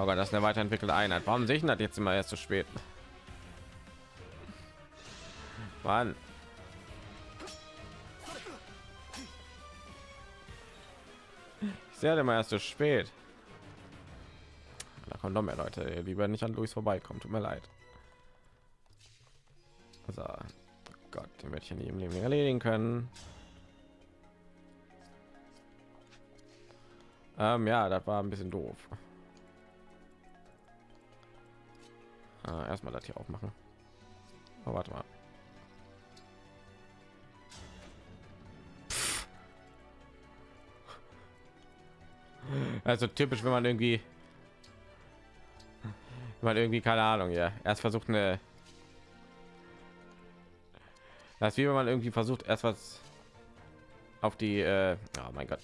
Aber das ist eine weiterentwickelte Einheit. Warum sehe ich das jetzt immer erst zu spät? Mann. Ich sehe immer erst zu spät. Da kommen noch mehr Leute. Lieber nicht an Luis vorbeikommen. Tut mir leid. So. Gott, den werde ich ja nie im Leben erledigen können. Ähm, ja, das war ein bisschen doof. Äh, erstmal das hier aufmachen. Oh, warte mal. Also typisch, wenn man irgendwie, wenn man irgendwie keine Ahnung, ja, erst versucht eine, das wie wenn man irgendwie versucht erst was auf die, äh, oh mein Gott,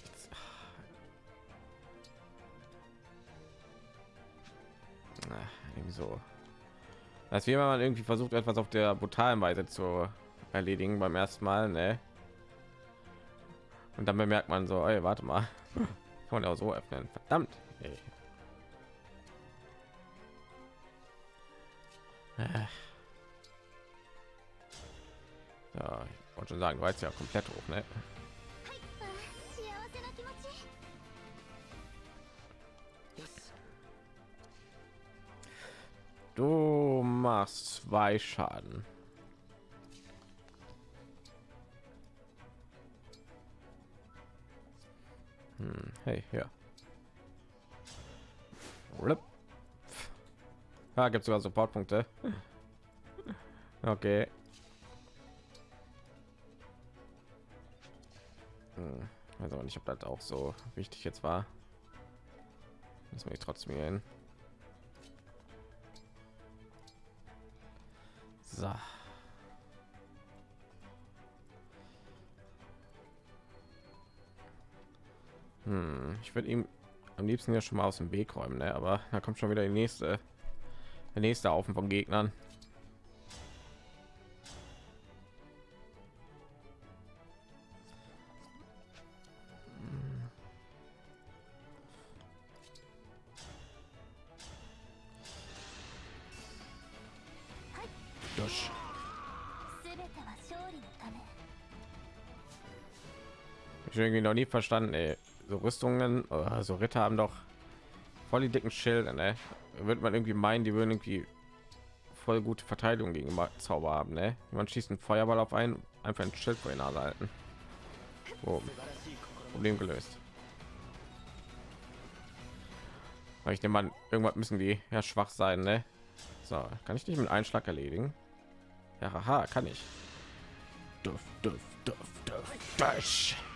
irgendwie so. Das ist wie wenn man irgendwie versucht etwas auf der brutalen Weise zu erledigen beim ersten Mal, ne? Und dann bemerkt man so, ey, warte mal, kann man auch so öffnen, verdammt. Ey. Ja, ich wollte schon sagen, du weißt ja komplett hoch, ne? Du machst zwei Schaden. Hm, hey, ja. Ja, gibt sogar Supportpunkte. Okay. Hm, aber nicht, ob das auch so wichtig jetzt war. Das mir trotzdem hier hin. So. Hm, ich würde ihm am liebsten ja schon mal aus dem Weg räumen, ne? aber da kommt schon wieder die nächste, der nächste Haufen von Gegnern. Noch nie verstanden, ey. so Rüstungen, oh, so Ritter haben doch voll die dicken Schilder, ne? Wird man irgendwie meinen, die würden irgendwie voll gute Verteidigung gegen Zauber haben, ne? Man schießt einen Feuerball auf einen, einfach ein Schild vor Nase halten. Oh. Problem gelöst. Weil ich nehme mal, irgendwas müssen die ja schwach sein, ne? So, kann ich nicht mit Einschlag erledigen? Ja, haha, kann ich. Duff, duff, duff, duff,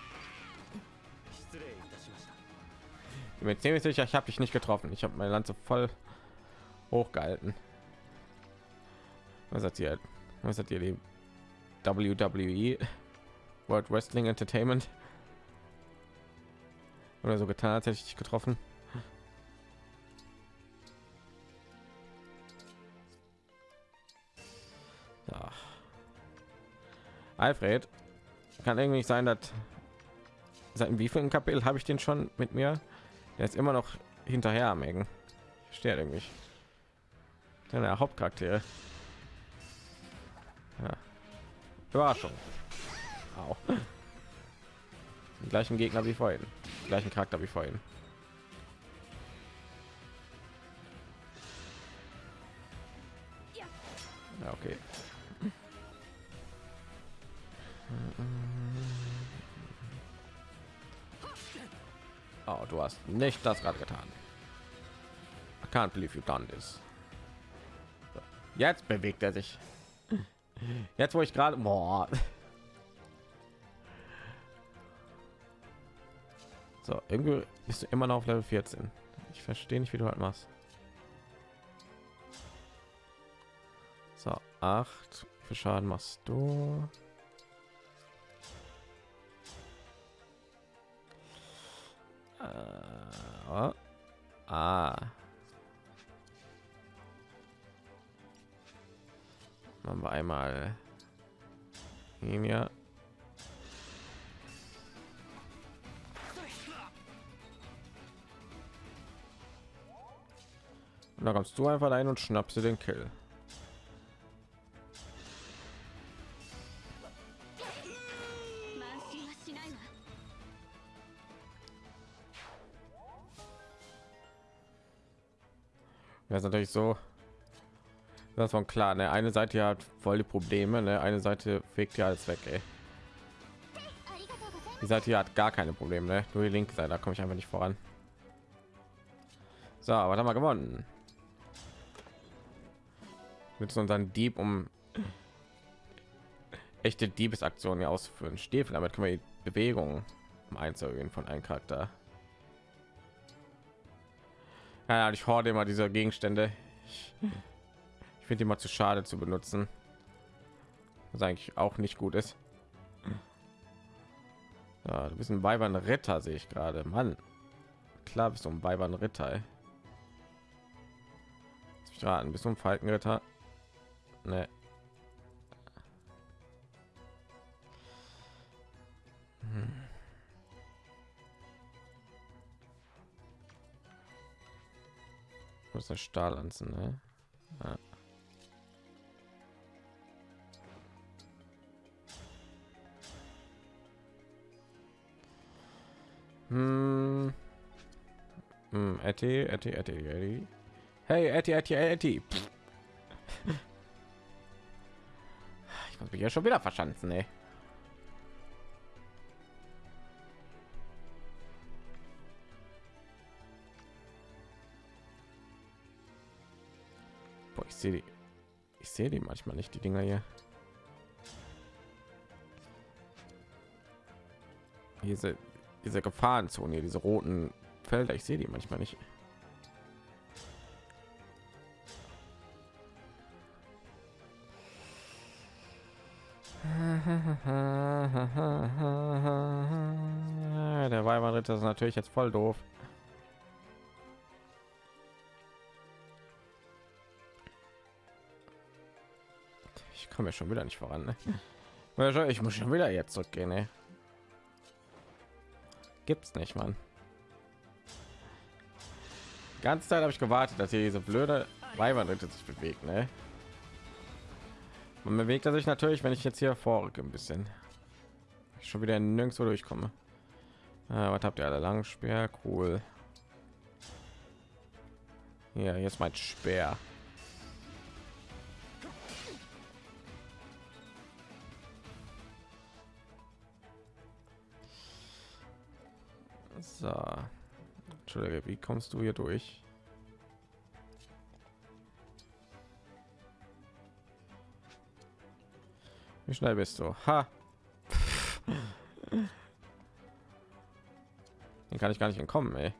bin mir ziemlich sicher, ich habe dich nicht getroffen. Ich habe meine Lanze voll hochgehalten. Was hat hier? Was hat ihr die WWE World Wrestling Entertainment oder so getan, als hätte ich dich getroffen? Alfred kann irgendwie sein, dass seit wie vielen Kapitel habe ich den schon mit mir? Der ist immer noch hinterher am Ecken. Steht irgendwie. Der Hauptcharakter. Ja. Überraschung. Auch. Den gleichen Gegner wie vorhin. Den gleichen Charakter wie vorhin. Ja, okay. Oh, du hast nicht das gerade getan. I can't believe you done this. Jetzt bewegt er sich. Jetzt, wo ich gerade... So, irgendwie bist du immer noch auf Level 14. Ich verstehe nicht, wie du halt machst. So, 8. Wie Schaden machst du? Äh, ah. Machen wir einmal hier. Und da kommst du einfach ein und schnappst du den Kill. Ja, ist natürlich so. Das war klar. Ne? Eine Seite hat voll die Probleme, ne? eine Seite fegt ja alles weg. Ey. Die Seite hier hat gar keine Probleme, ne? nur die linke Seite, da komme ich einfach nicht voran. So, was haben wir gewonnen? Mit unseren Dieb, um echte Diebesaktionen auszuführen. Stiefel, damit können wir die Bewegung um einzugehen von einem Charakter. Ja, ich horde immer diese Gegenstände. Ich, ich finde immer zu schade zu benutzen. Was eigentlich auch nicht gut ist. Ja, du bist ein Weibern Ritter, sehe ich gerade. Mann, klar bist du ein Weibern Ritter. Ey. Ich raten, bist du ein Falkenritter? Ne. Hm. Muss der Stahl anziehen, ne? Ja. Hm. Hm, Etty, Etty, Etty, Etty. Hey, Etty, Etty, Etty. Ich muss mich ja schon wieder verschanzen, ey. Sehe die. Ich sehe die manchmal nicht, die Dinger hier. Diese, diese Gefahrenzone, hier, diese roten Felder, ich sehe die manchmal nicht. Der Weiberritter ist natürlich jetzt voll doof. Ich komme ja schon wieder nicht voran. Ne? Ich muss schon wieder jetzt zurückgehen. Ne? Gibt's nicht, Mann. Die ganze Zeit habe ich gewartet, dass hier diese blöde Weiberritte sich bewegt. Ne? Man bewegt er sich natürlich, wenn ich jetzt hier vorrücke ein bisschen. Ich schon wieder nirgendwo durchkomme. Ah, was habt ihr alle lang Speer? Cool. Ja, jetzt mein Speer. So. Entschuldige, wie kommst du hier durch? Wie schnell bist du? Ha. Den kann ich gar nicht entkommen, ey.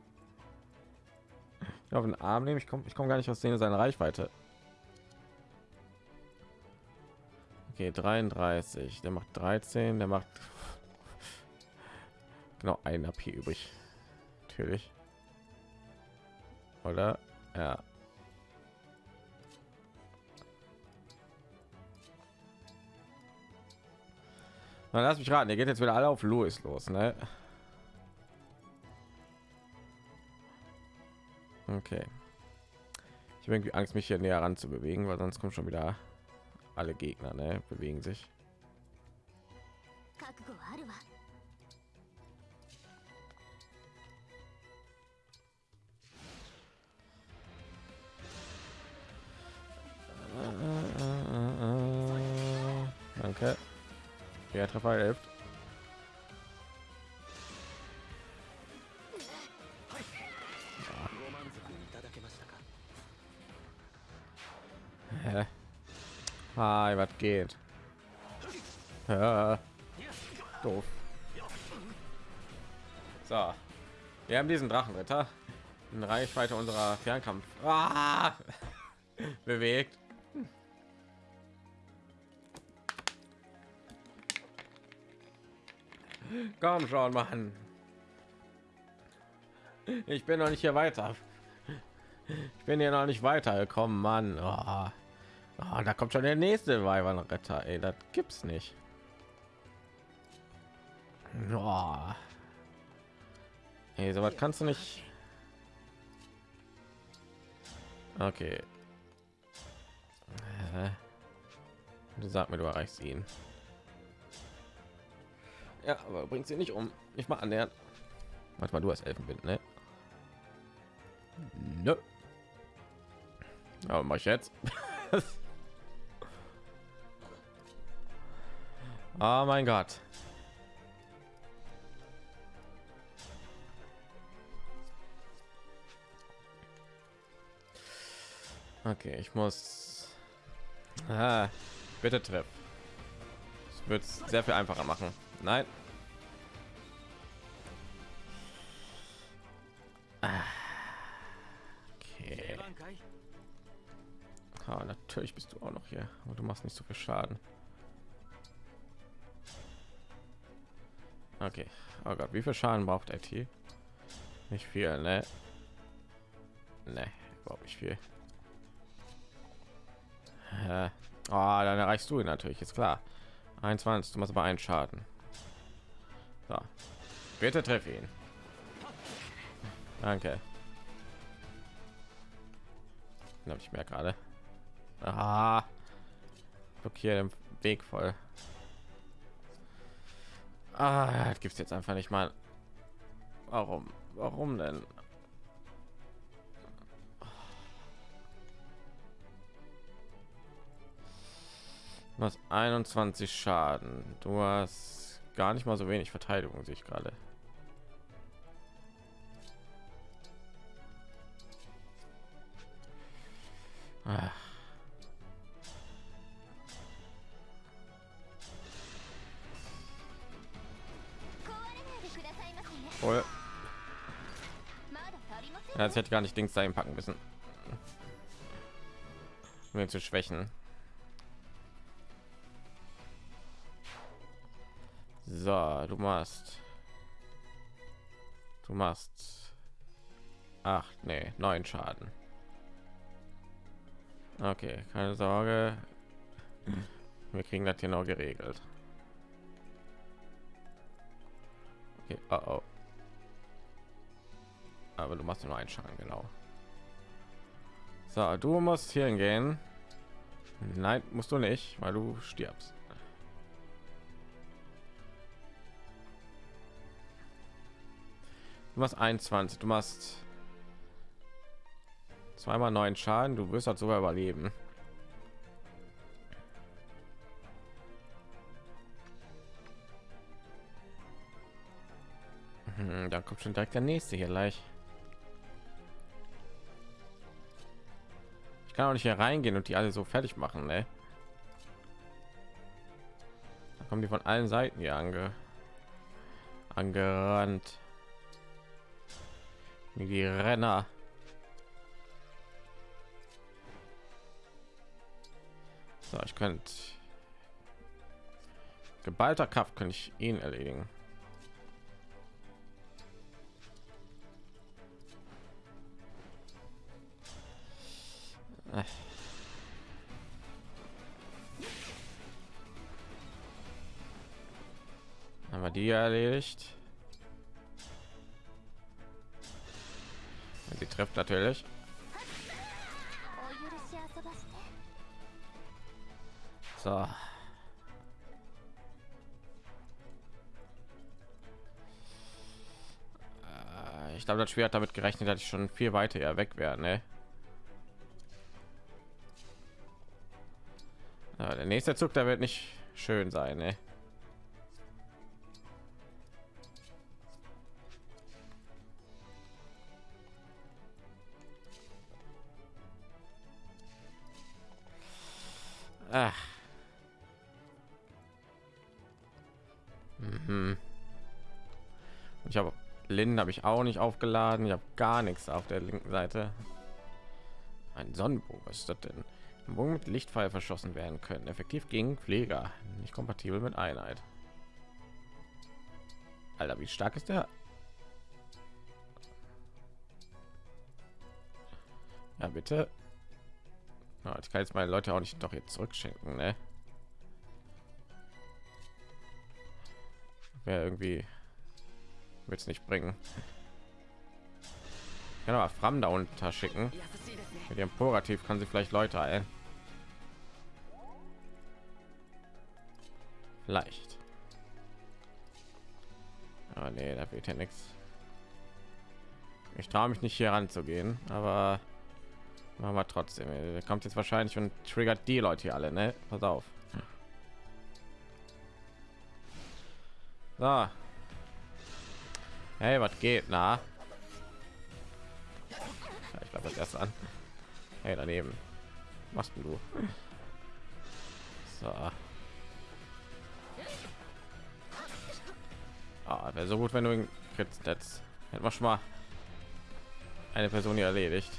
Auf den Arm nehmen, ich komme ich komme gar nicht aus denen seine Reichweite. Okay, 33, der macht 13, der macht genau ein AP übrig. Natürlich. Oder? Ja. Na, lass mich raten, ihr geht jetzt wieder alle auf Louis los, ne? Okay. Ich habe irgendwie Angst, mich hier näher ran zu bewegen, weil sonst kommen schon wieder alle Gegner, ne? Bewegen sich. Ja, hilft. Hä? Hi, was geht? Ja. Doof. So. Wir haben diesen Drachenritter in Reichweite unserer Fernkampf ah! bewegt. Komm schon, Mann. Ich bin noch nicht hier weiter. Ich bin hier noch nicht weitergekommen, Mann. Oh. Oh, da kommt schon der nächste Weibernretter. Ey, das gibt's nicht. Oh. Ey, so was kannst du nicht. Okay. Sag mir, du erreichst ihn. Ja, aber bringt sie nicht um. Ich mal annähern. Manchmal du hast Elfenbind, ne? Nö. Aber mach ich jetzt. oh mein Gott. Okay, ich muss. Ah, bitte treff. Es wird sehr viel einfacher machen. Nein. Okay. Ah, natürlich bist du auch noch hier, aber du machst nicht so viel Schaden. Okay. Oh Gott, wie viel Schaden braucht IT? Nicht viel, ne? Ne, überhaupt nicht viel. Äh, oh, dann erreichst du ihn natürlich, ist klar. 21, du machst aber einen Schaden. So. Bitte treff ihn. Danke. Habe ich mehr gerade. Ah, blockiert den Weg voll. Ah, gibt es jetzt einfach nicht mal. Warum? Warum denn? Hast 21 Schaden. Du hast gar nicht mal so wenig Verteidigung, sich gerade. Ach. Oh. Jetzt hätte gar nicht Dings dahin packen müssen. Um ihn zu schwächen. Du machst. Du machst. Acht, nee, neun Schaden. Okay, keine Sorge. Wir kriegen das hier noch geregelt. Okay, oh, oh. Aber du machst nur einen Schaden, genau. So, du musst hier hingehen. Nein, musst du nicht, weil du stirbst. Du machst 21, du machst zweimal neun Schaden, du wirst halt sogar überleben. Hm, da kommt schon direkt der nächste hier gleich. Ich kann auch nicht hier reingehen und die alle so fertig machen, ne? Da kommen die von allen Seiten hier ange angerannt. Die Renner. So, ich könnte geballter Kraft könnte ich ihn erledigen. Haben wir die erledigt? Sie trifft natürlich. So. Äh, ich glaube, das Spiel hat damit gerechnet, dass ich schon viel weiter weg wäre. Ne? Der nächste Zug, da wird nicht schön sein. Ne? Ach. Mhm. Ich habe Linden habe ich auch nicht aufgeladen. Ich habe gar nichts auf der linken Seite. Ein Sonnenbogen, was ist das denn? Ein Bogen mit Lichtpfeil verschossen werden können. Effektiv gegen Pfleger. Nicht kompatibel mit Einheit. Alter, wie stark ist der? Ja, bitte. Ja, ich kann jetzt meine Leute auch nicht doch jetzt zurückschenken, ne? Wäre irgendwie wird es nicht bringen. Ich kann aber Fram da unter schicken. Mit ihrem Purativ kann sie vielleicht Leute ein. Vielleicht. Aber nee, da wird ja nichts. Ich traue mich nicht hier ranzugehen, aber machen wir trotzdem. Er kommt jetzt wahrscheinlich und triggert die Leute hier alle, ne? Pass auf. So. Hey, was geht? Na? Ja, ich glaube das erst an. Hey, daneben. Was machst du? So. Ah, wäre so gut, wenn du ihn jetzt hätten wir schon mal eine Person hier erledigt.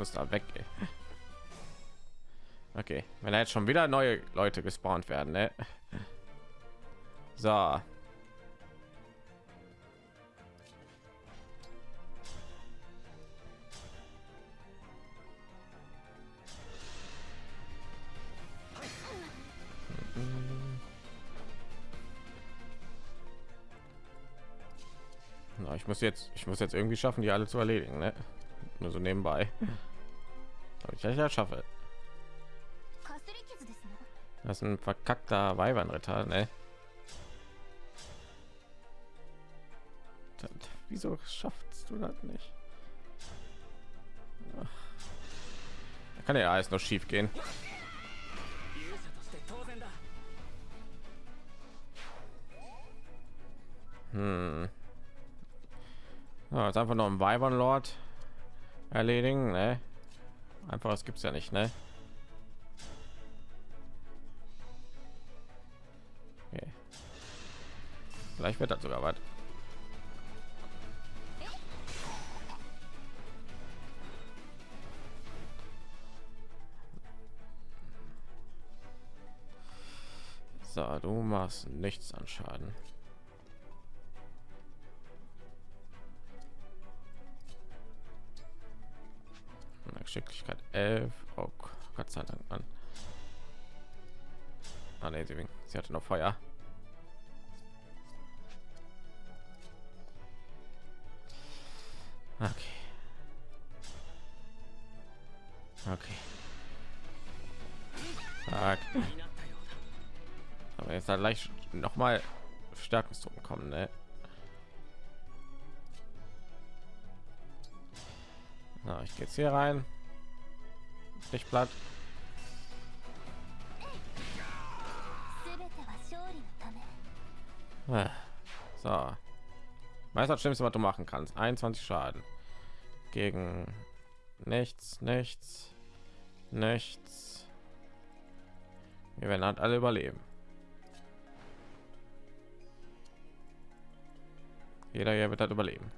Muss da weg. Ey. Okay, wenn jetzt schon wieder neue Leute gespawnt werden, ne? So. Ich muss jetzt, ich muss jetzt irgendwie schaffen, die alle zu erledigen, ne? Nur so nebenbei. Aber ich ja schaffe. Das ist ein verkackter Weibernritter, ne? Das, wieso schaffst du das nicht? Da kann ja alles noch schief gehen. Hm. Ja, jetzt einfach noch ein Weibern Lord erledigen, ne? Einfach, es gibt's ja nicht, ne? Vielleicht wird das sogar was. So, du machst nichts an Schaden. Geschicklichkeit 11. Oh Gott sei Dank, Mann. Ah, nee, sie, sie hatte noch Feuer. Okay. Okay. Zack. Aber jetzt halt leicht noch mal Stärkungsdruck kommen, ne? Na, ich gehe jetzt hier rein. Nicht platt. Ah, so. Meister schlimmste, was du machen kannst. 21 Schaden gegen nichts, nichts, nichts. Wir werden halt alle überleben. Jeder hier wird halt überleben.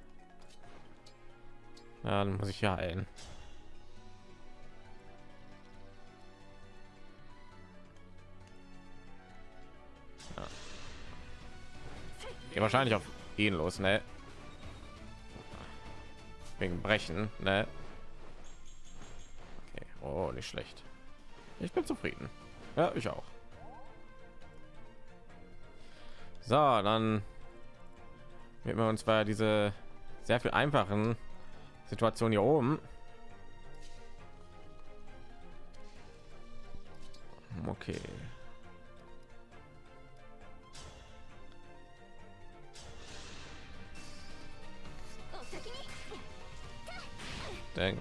Ja, dann muss ich ja heilen. Ja. wahrscheinlich auf ihn los, ne? Wegen Brechen, ne? Okay. Oh, nicht schlecht. Ich bin zufrieden. Ja, ich auch. So, dann wird wir uns bei diese sehr viel einfachen Situation hier oben. Okay. Denk.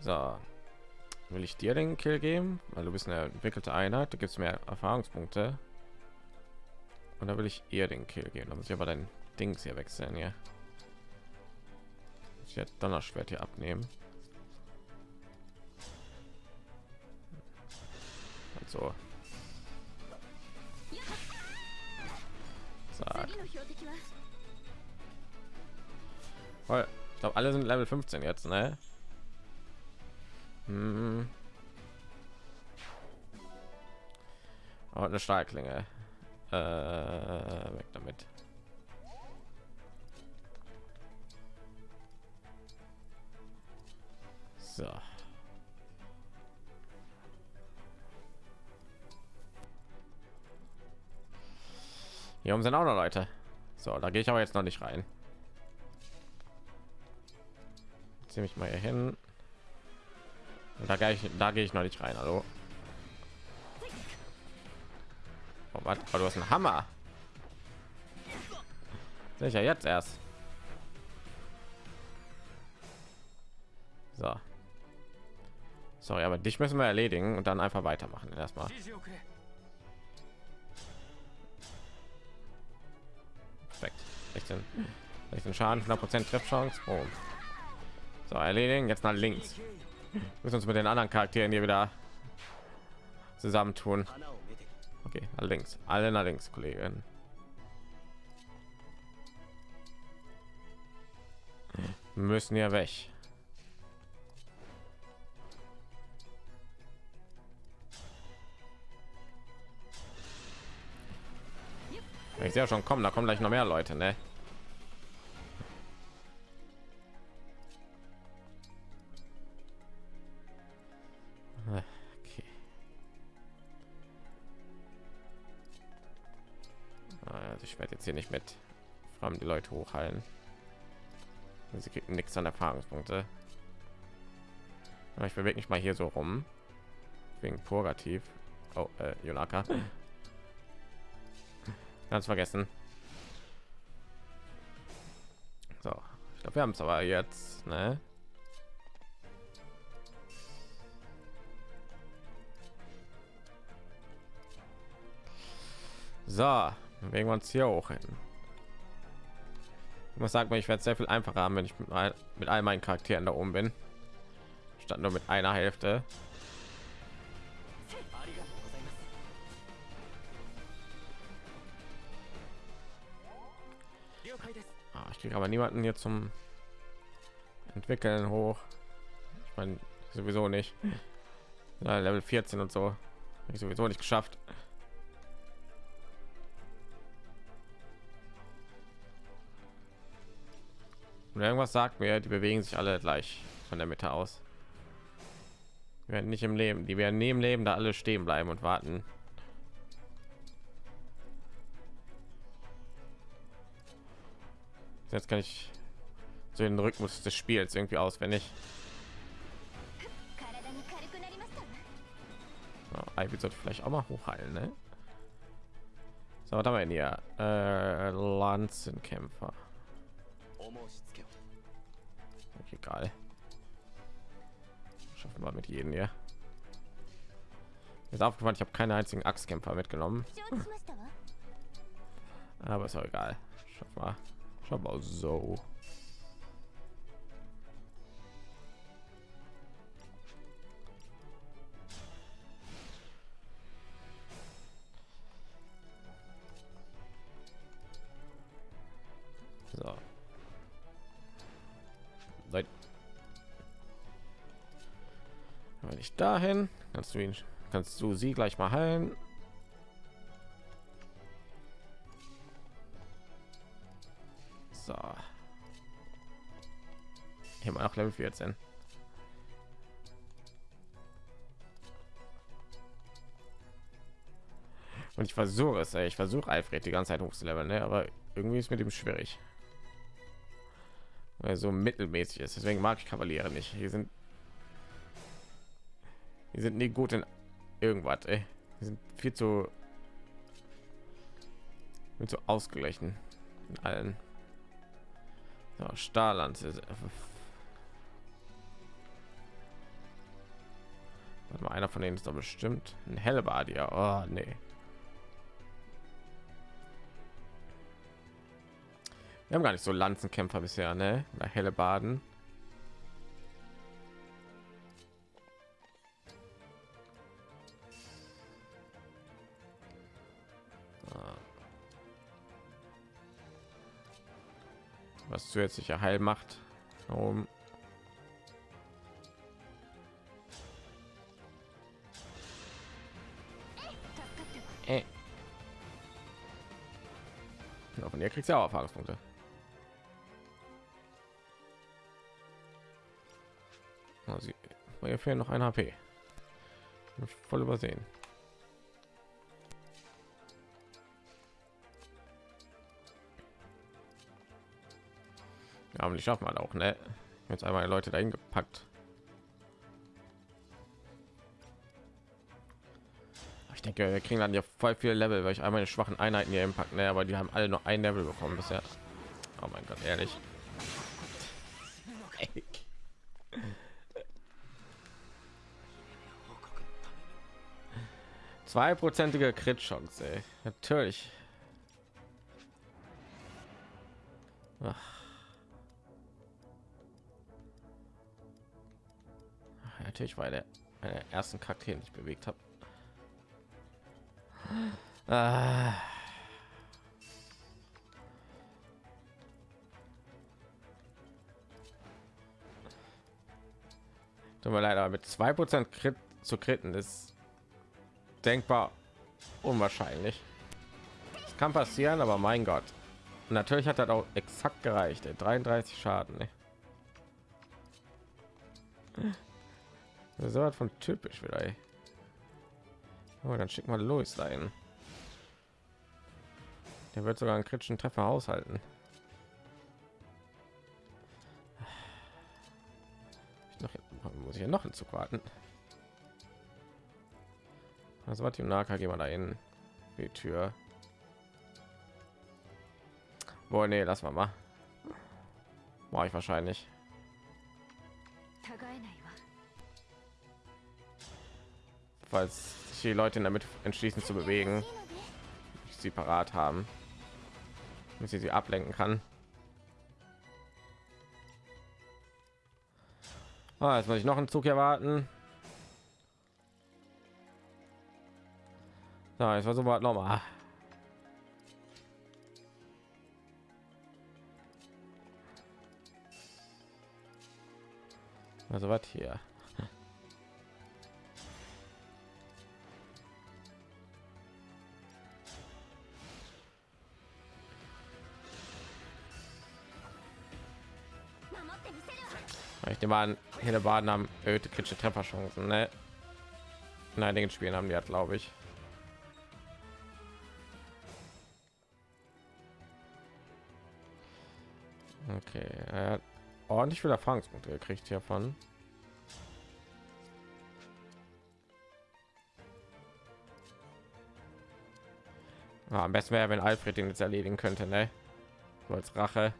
So. Will ich dir den Kill geben? Weil du bist eine entwickelte Einheit, du gibst mehr Erfahrungspunkte. Und da will ich ihr den Kill geben. Da muss ich aber dein Dings hier wechseln, ja. Ich werde Donnerschwert hier abnehmen. Also. Voll glaube, alle sind Level 15 jetzt, ne? Hm. Und eine Stahlklinge. Äh, weg damit. So. Hier oben sind auch noch Leute. So, da gehe ich aber jetzt noch nicht rein. Zieh mich mal hier hin. Und da gehe ich, da gehe ich noch nicht rein. Hallo. Oh, was? Oh, du hast einen Hammer. Sicher jetzt erst. So. Sorry, aber dich müssen wir erledigen und dann einfach weitermachen. Erstmal. Perfekt. 16, 16 Schaden, 100% Treffchance. Oh. So, erledigen. Jetzt nach links. Wir müssen uns mit den anderen Charakteren hier wieder zusammentun. Okay, nach links. Alle nach links, Kollegen. Müssen ja weg. Ich ja schon kommen, da kommen gleich noch mehr Leute, ne? Okay. Also ich werde jetzt hier nicht mit allem die Leute hochheilen. Sie kriegen nichts an Erfahrungspunkte. Ich bewege mich mal hier so rum. Wegen Purgativ. Oh, äh. Ganz vergessen. So, ich glaube, wir haben es aber jetzt, ne? So, bewegen wir uns hier hoch hin. Ich muss sagen, ich werde sehr viel einfacher haben, wenn ich mit, mit all meinen Charakteren da oben bin, statt nur mit einer Hälfte. Kriege aber niemanden hier zum entwickeln hoch. Ich meine sowieso nicht. Ja, Level 14 und so. Ich sowieso nicht geschafft. Und irgendwas sagt mir, die bewegen sich alle gleich von der Mitte aus. Werden nicht im Leben, die werden neben Leben da alle stehen bleiben und warten. Jetzt kann ich so den Rhythmus des Spiels irgendwie auswendig. So, Ivy sollte vielleicht auch mal hochheilen, ne? So, was haben wir denn hier? Äh, Lanzenkämpfer. egal. Schaffen wir mit jedem hier. Ist aufgefallen, ich habe keine einzigen Axtkämpfer mitgenommen. Aber ist auch egal. Schaffen wir. Schaffen wir so. So. Nein. Wenn ich dahin, kannst du ihn, kannst du sie gleich mal heilen. Noch Level 14. Und ich versuche es, ey. ich versuche Alfred die ganze Zeit hochzuleveln, ne? aber irgendwie ist mit dem schwierig weil so mittelmäßig ist. Deswegen mag ich Kavaliere nicht. Hier sind die sind nie gut in irgendwas. Ey. Die sind viel zu mit so ausgeglichen in allen. So, Starland Warte mal, einer von denen ist doch bestimmt ein Hellbardier. Oh, nee. Wir haben gar nicht so Lanzenkämpfer bisher, ne? Oder helle Baden. Ah. Was zusätzliche Heil macht. Ihr kriegt ja auch Erfahrungspunkte. Oh, also, hier fehlen noch ein HP. Voll übersehen. Ja, aber die schaffen halt auch, ne? Jetzt einmal Leute dahin gepackt. Denke, wir kriegen dann ja voll viele Level, weil ich einmal die schwachen Einheiten hier impact, ne? Aber die haben alle nur ein Level bekommen bisher. Oh mein Gott, ehrlich. Zweiprozentige Crit-Chance, ey. Natürlich. Ach. Natürlich, weil der meine ersten Charakter nicht bewegt habe. Ah. Tut mir leid, aber mit zwei Prozent Crit zu kritten ist denkbar unwahrscheinlich. Das kann passieren, aber mein Gott. Und natürlich hat er auch exakt gereicht. Ey. 33 Schaden. Ey. So von typisch wieder. Ey. Oh, dann schick mal los dahin. Der wird sogar einen kritischen Treffer aushalten. Ich noch, muss ich ja noch einen Zug warten. Also was die Naka gehen wir da in die Tür. Boah, nee, lass mal mal. War ich wahrscheinlich. Falls sich die Leute damit entschließen zu bewegen, sie parat haben, damit sie sie ablenken kann. Ah, jetzt muss ich noch einen Zug erwarten. So, jetzt versuchen wir noch mal. Also was hier? Ich nehme an, hier der Baden haben erhöhte kritische Trefferchancen, ne? In einigen Spielen haben die hat, glaube ich. Okay, er hat ordentlich viel Erfahrungspunkte gekriegt hiervon. Ja, am besten wäre, wenn Alfred den jetzt erledigen könnte, ne? So als Rache.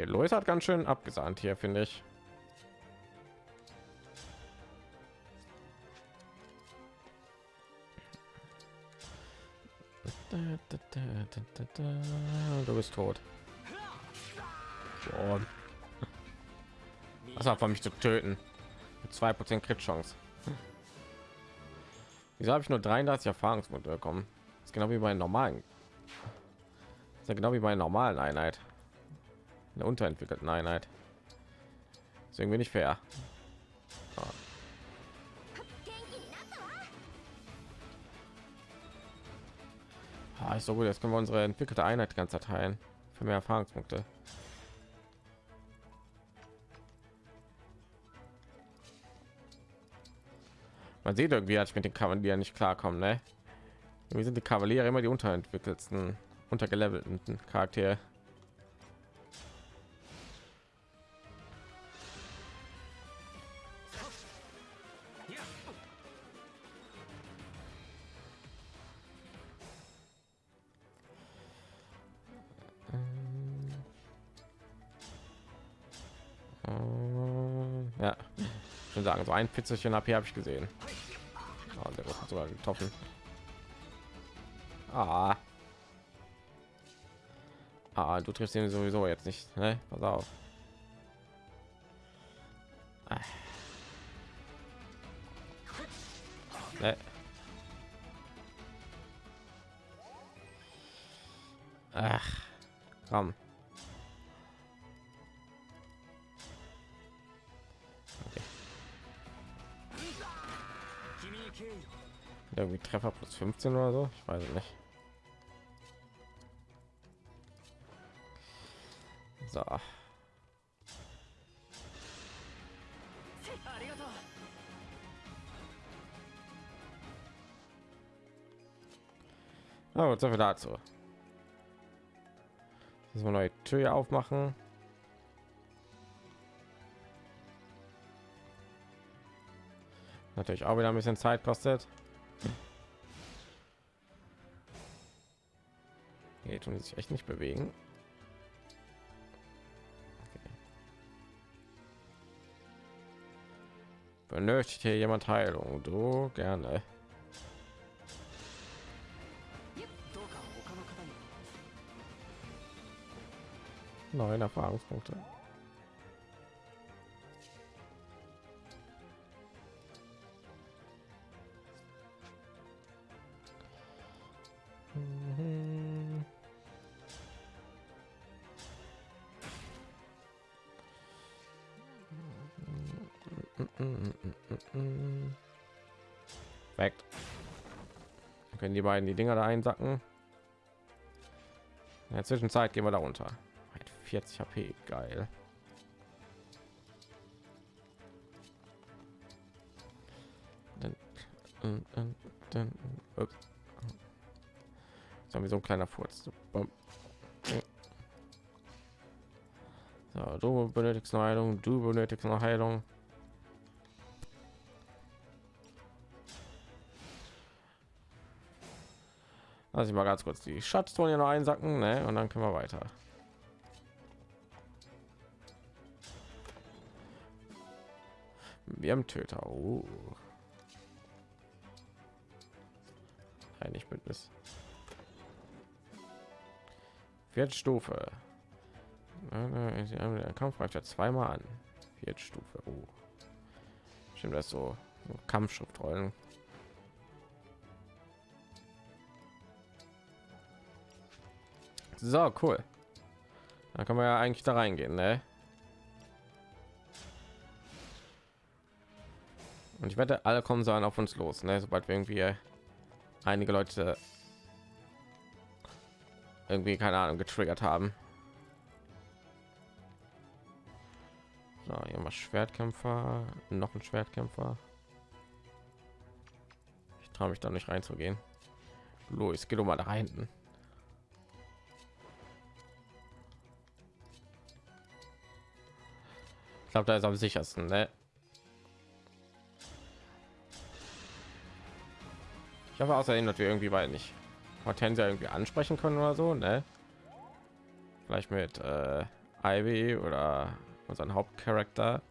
Okay, Lois hat ganz schön abgesahnt hier, finde ich. Du bist tot. Was war von mich zu töten? Zwei Prozent Crit Chance. Wieso habe ich nur 33 Erfahrungspunkte bekommen? Das ist genau wie bei normalen. Das ist ja genau wie bei normalen Einheit der unterentwickelten Einheit. Ist irgendwie nicht fair. Ah, ist so gut. Jetzt können wir unsere entwickelte Einheit ganz teilen für mehr Erfahrungspunkte. Man sieht irgendwie, als ich mit den Kavalieren nicht klarkommen, ne? Wir sind die Kavaliere immer die unterentwickelten, untergelevelten Charaktere. So ein Pizzelchen AP habe ich gesehen. Oh, der wird sogar getroffen. Ah. ah, du triffst ihn sowieso jetzt nicht. Ne? Pass auf. Ah. Ne? Ach, komm. Treffer plus 15 oder so, ich weiß nicht. So. Na so viel dazu. Jetzt mal neue Tür aufmachen. Natürlich auch wieder ein bisschen Zeit kostet. Die sich echt nicht bewegen. Okay. Benötigt hier jemand Heilung? Du gerne. Neun Erfahrungspunkte. Die beiden die Dinger da einsacken. In der Zwischenzeit gehen wir da runter. 40 HP, geil. Dann, haben wir so ein kleiner Furz. So, du benötigst eine Heilung, du benötigst eine Heilung. Lass ich mal ganz kurz die Schatzton noch einsacken, ne? Und dann können wir weiter. Wir haben Töter. Oh. Eigentlich Bündnis. Vierte Stufe. Der Kampf reicht ja zweimal an. Vierte Stufe. Oh. Stimmt das so Kampfschriftrollen. So cool. Da kann man ja eigentlich da reingehen, ne? Und ich wette, alle kommen sollen auf uns los, ne? sobald wir irgendwie einige Leute irgendwie keine Ahnung getriggert haben. So, hier mal Schwertkämpfer, noch ein Schwertkämpfer. Ich traue mich da nicht reinzugehen. Los, geht doch mal da hinten. Ich glaube, da ist am sichersten, ne? Ich hoffe außerdem, dass wir irgendwie weil nicht Hortensia irgendwie ansprechen können oder so, ne? Vielleicht mit äh, Ivy oder unseren Hauptcharakter.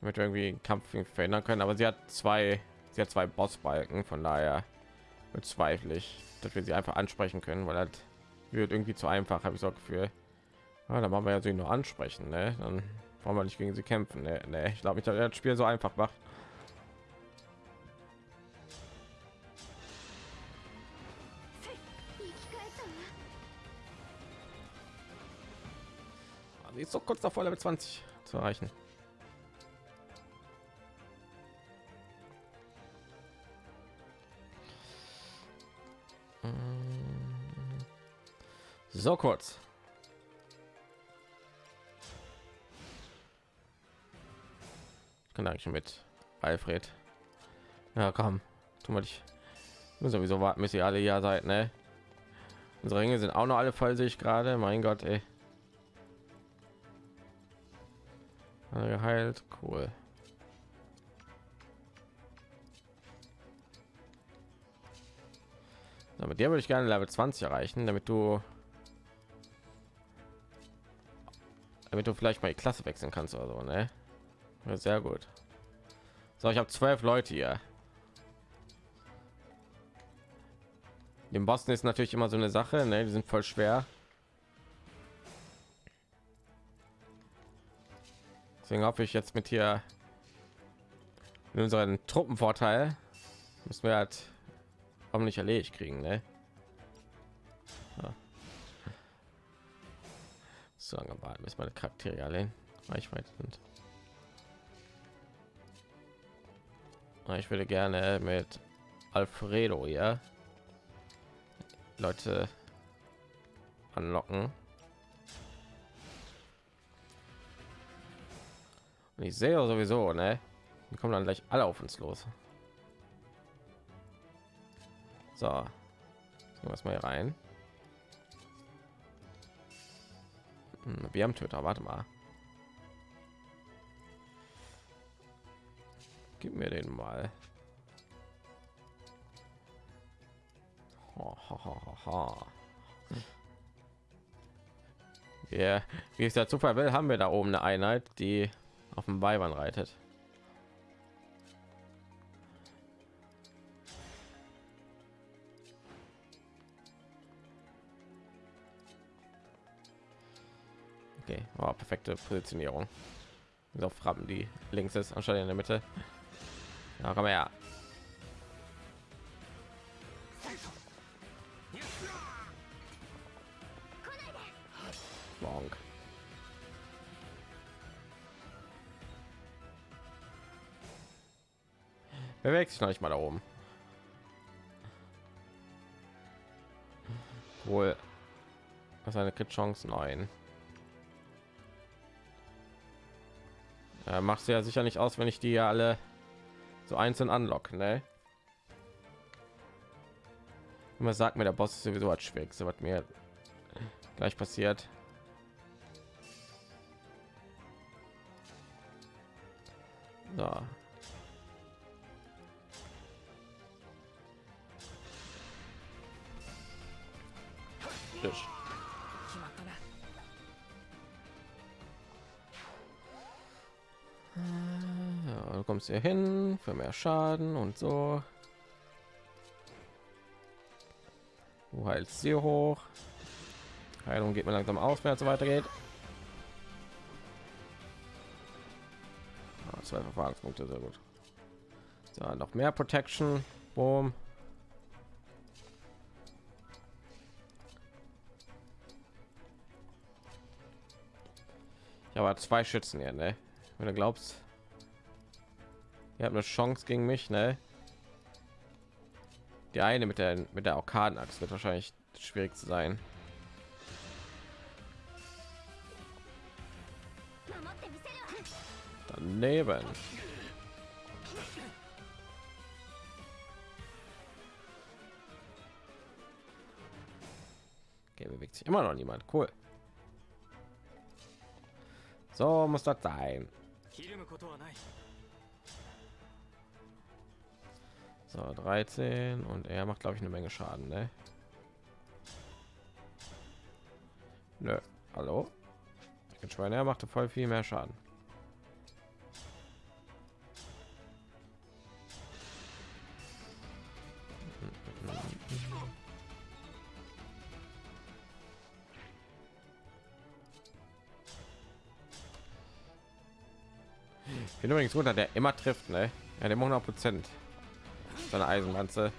Damit wir irgendwie einen Kampf verhindern können, aber sie hat zwei, sie hat zwei Bossbalken, von daher bezweifle ich, dass wir sie einfach ansprechen können, weil das wird irgendwie zu einfach, habe ich so Gefühl. Ja, dann machen wir ja sie nur ansprechen, ne? Dann wollen wir nicht gegen sie kämpfen. Ne, ne ich glaube, ich habe das Spiel so einfach macht. Sie ist so kurz davor, Level 20 zu erreichen. So kurz. kann eigentlich mit Alfred. Ja, komm, tun wir dich. Sowieso warten, bis ihr alle ja seid, ne? Unsere Ringe sind auch noch alle voll, sich gerade. Mein Gott, ey. Geheilt, cool. So, mit dir würde ich gerne Level 20 erreichen, damit du damit du vielleicht mal die Klasse wechseln kannst oder so, ne? Sehr gut. So, ich habe zwölf Leute hier. Dem Boston ist natürlich immer so eine Sache, ne? Die sind voll schwer. Deswegen hoffe ich jetzt mit hier in unseren Truppenvorteil müssen wir halt hoffentlich erledigt kriegen, ne? So lange warten, bis meine Charaktere alle in Reichweite sind. Ich würde gerne mit Alfredo ja Leute anlocken. Und ich sehe sowieso, ne? Die kommen dann gleich alle auf uns los. So, was mal rein. Hm, wir haben Töter, warte mal. Gib mir den mal. Ha. Yeah. Wie es der Zufall will, haben wir da oben eine Einheit, die auf dem Weibern reitet. Okay, oh, perfekte Positionierung. So Frappen, die links ist, anstatt in der Mitte. Ja, komm her. Bonk. Bewegt sich noch nicht mal da oben. Wohl. Was eine Crit Chance 9. Ja, machst du ja sicher nicht aus, wenn ich die ja alle so einzeln anlocken, ne? Immer sagt mir der Boss ist sowieso als schwierigste, was mir gleich passiert. So. Tisch. Kommst hier hin für mehr Schaden und so. Du heilst sie hoch. Heilung geht mir langsam aus, es so weitergeht. Ah, zwei Verfahrenspunkte, sehr gut. So, noch mehr Protection. Boom. Ich habe zwei Schützen hier, ne? Wenn du glaubst, ihr habt eine Chance gegen mich, ne? Die eine mit der mit der Arkadenachs wird wahrscheinlich schwierig zu sein. Daneben. Okay, bewegt sich immer noch niemand. Cool. So muss das sein. So 13 und er macht glaube ich eine Menge Schaden, ne? Nö. Hallo? Ich bin er machte voll viel mehr Schaden. bin übrigens runter, der immer trifft, ne? Ja, der 100 Prozent seine Eisenlanze.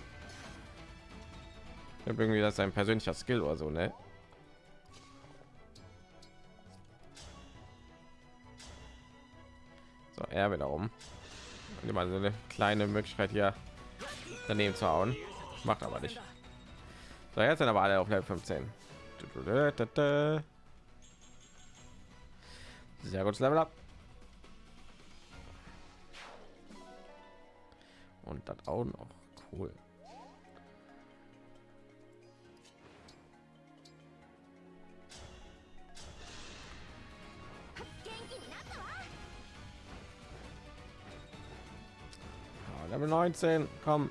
Irgendwie das sein persönlicher Skill oder so, ne? So, er wiederum. Immer so eine kleine Möglichkeit hier daneben zu hauen. Macht aber nicht. So, jetzt sind aber alle auf Level 15. Sehr gutes Level up. Und das auch noch. Cool. Ja, Level 19 komm.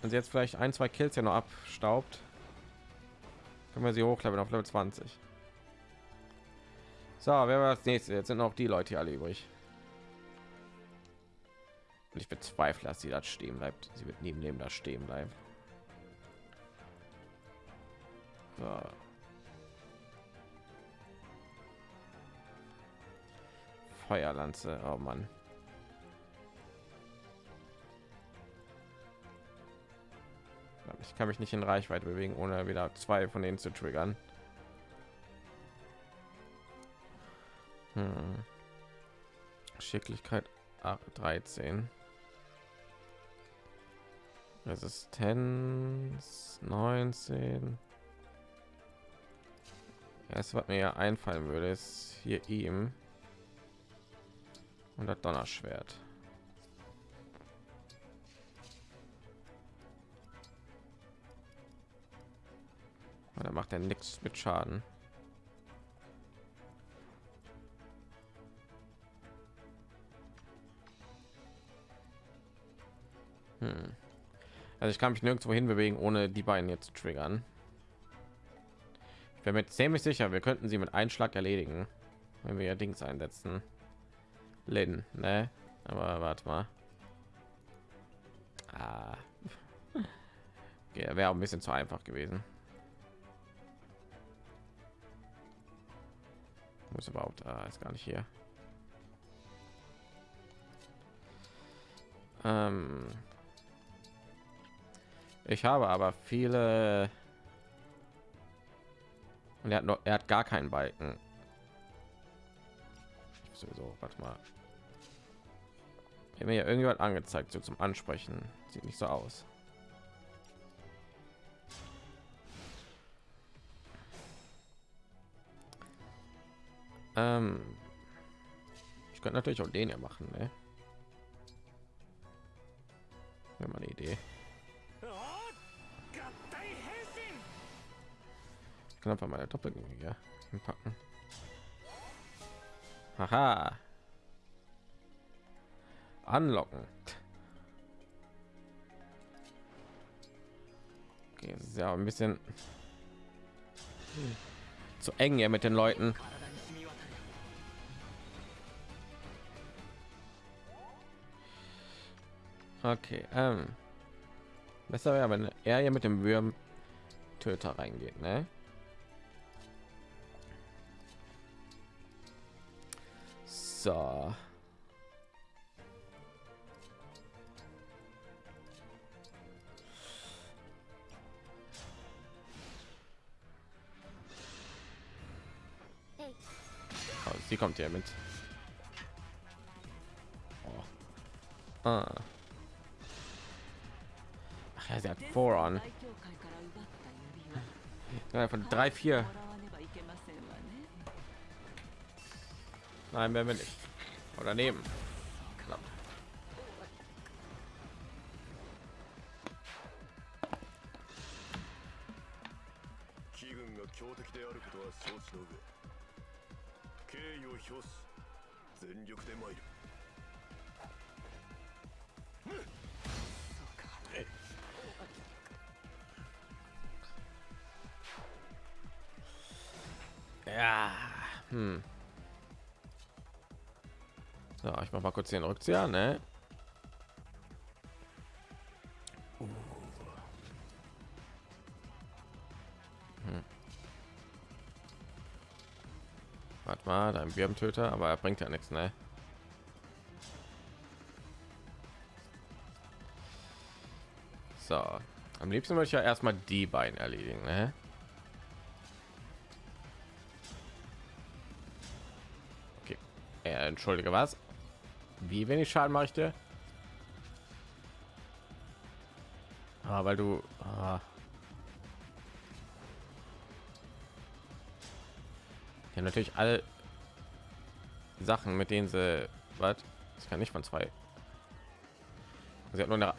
Wenn sie jetzt vielleicht ein zwei kills ja noch abstaubt können wir sie hochleveln auf Level 20 so wer war das nächste? Jetzt sind auch die leute hier alle übrig und ich bezweifle, dass sie das stehen bleibt. Sie wird neben dem da stehen bleiben. So. Feuerlanze, oh Mann. Ich kann mich nicht in Reichweite bewegen, ohne wieder zwei von denen zu triggern. Hm. Schicklichkeit 13. Resistenz 19. Erst was mir ja einfallen würde, ist hier ihm Und das Donnerschwert. Da macht er nichts mit Schaden. Hm. Also ich kann mich nirgendwo hin bewegen, ohne die beiden jetzt zu triggern. Ich bin mir ziemlich sicher, wir könnten sie mit Einschlag erledigen, wenn wir ja Dings einsetzen. Lin, ne? Aber warte mal. Ah. Okay, wäre ein bisschen zu einfach gewesen. Muss überhaupt, ah, ist gar nicht hier. Ähm, ich habe aber viele. Und er hat noch, er hat gar keinen Balken. Sowieso, warte mal. Mir ja irgendjemand angezeigt, so zum Ansprechen. Sieht nicht so aus. Ähm, ich könnte natürlich auch den ja machen, ne? Wäre mal eine Idee. Kann einfach meine Doppelgänger packen. Haha. Anlocken. Okay, ist ja ein bisschen zu eng ja mit den Leuten. Okay, ähm. Besser wäre, wenn er hier mit dem Würm Töter reingeht, ne? So. Oh, sie kommt hier mit. Oh. Ah. Ach ja, sie hat Voron. Ja, von drei, vier. Nein, werden wir nicht. Oder nehmen. Ich mach mal kurz den Rückzieher, ne? Hm. Warte mal, dein Birbentöter, aber er bringt ja nichts, ne? So, am liebsten möchte ich ja erstmal die beiden erledigen, ne? Äh, entschuldige was? Wie wenig Schaden mache ich dir? Ah, weil du ah. ja natürlich alle Sachen, mit denen sie was? Ich kann nicht von zwei. Sie hat nur eine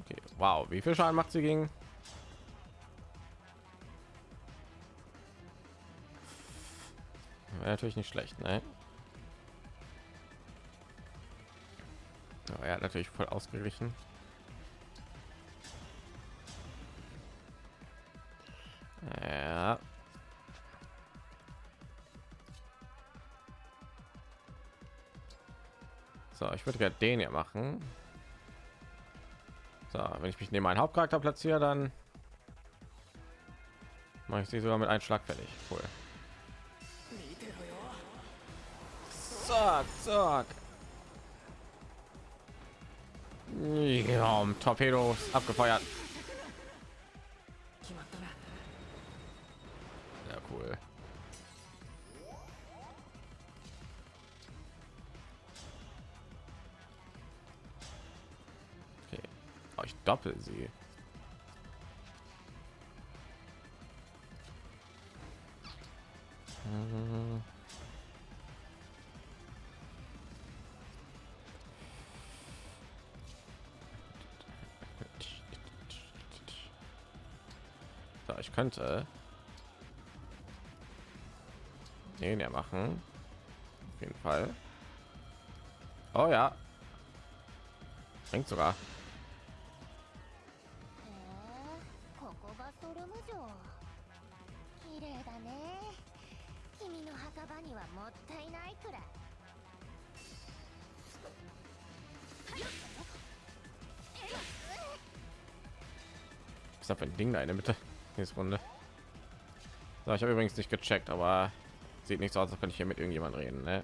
Okay, wow, wie viel Schaden macht sie gegen? Natürlich nicht schlecht, ne? Aber er hat natürlich voll ausgeglichen. Ja. So, ich würde gerne den hier machen. So, wenn ich mich neben meinen Hauptcharakter platziere, dann mache ich sie sogar mit einem Schlag fertig. Cool. Zack. Ja, Torpedos abgefeuert. ich könnte. Den er machen. Auf jeden fall. Oh ja. Bringt sogar. Äh, äh, äh. Was ist das für ein Ding da in der Mitte? Nächste Runde. So, ich habe übrigens nicht gecheckt, aber sieht nicht so aus, als könnte ich hier mit irgendjemand reden. Ne?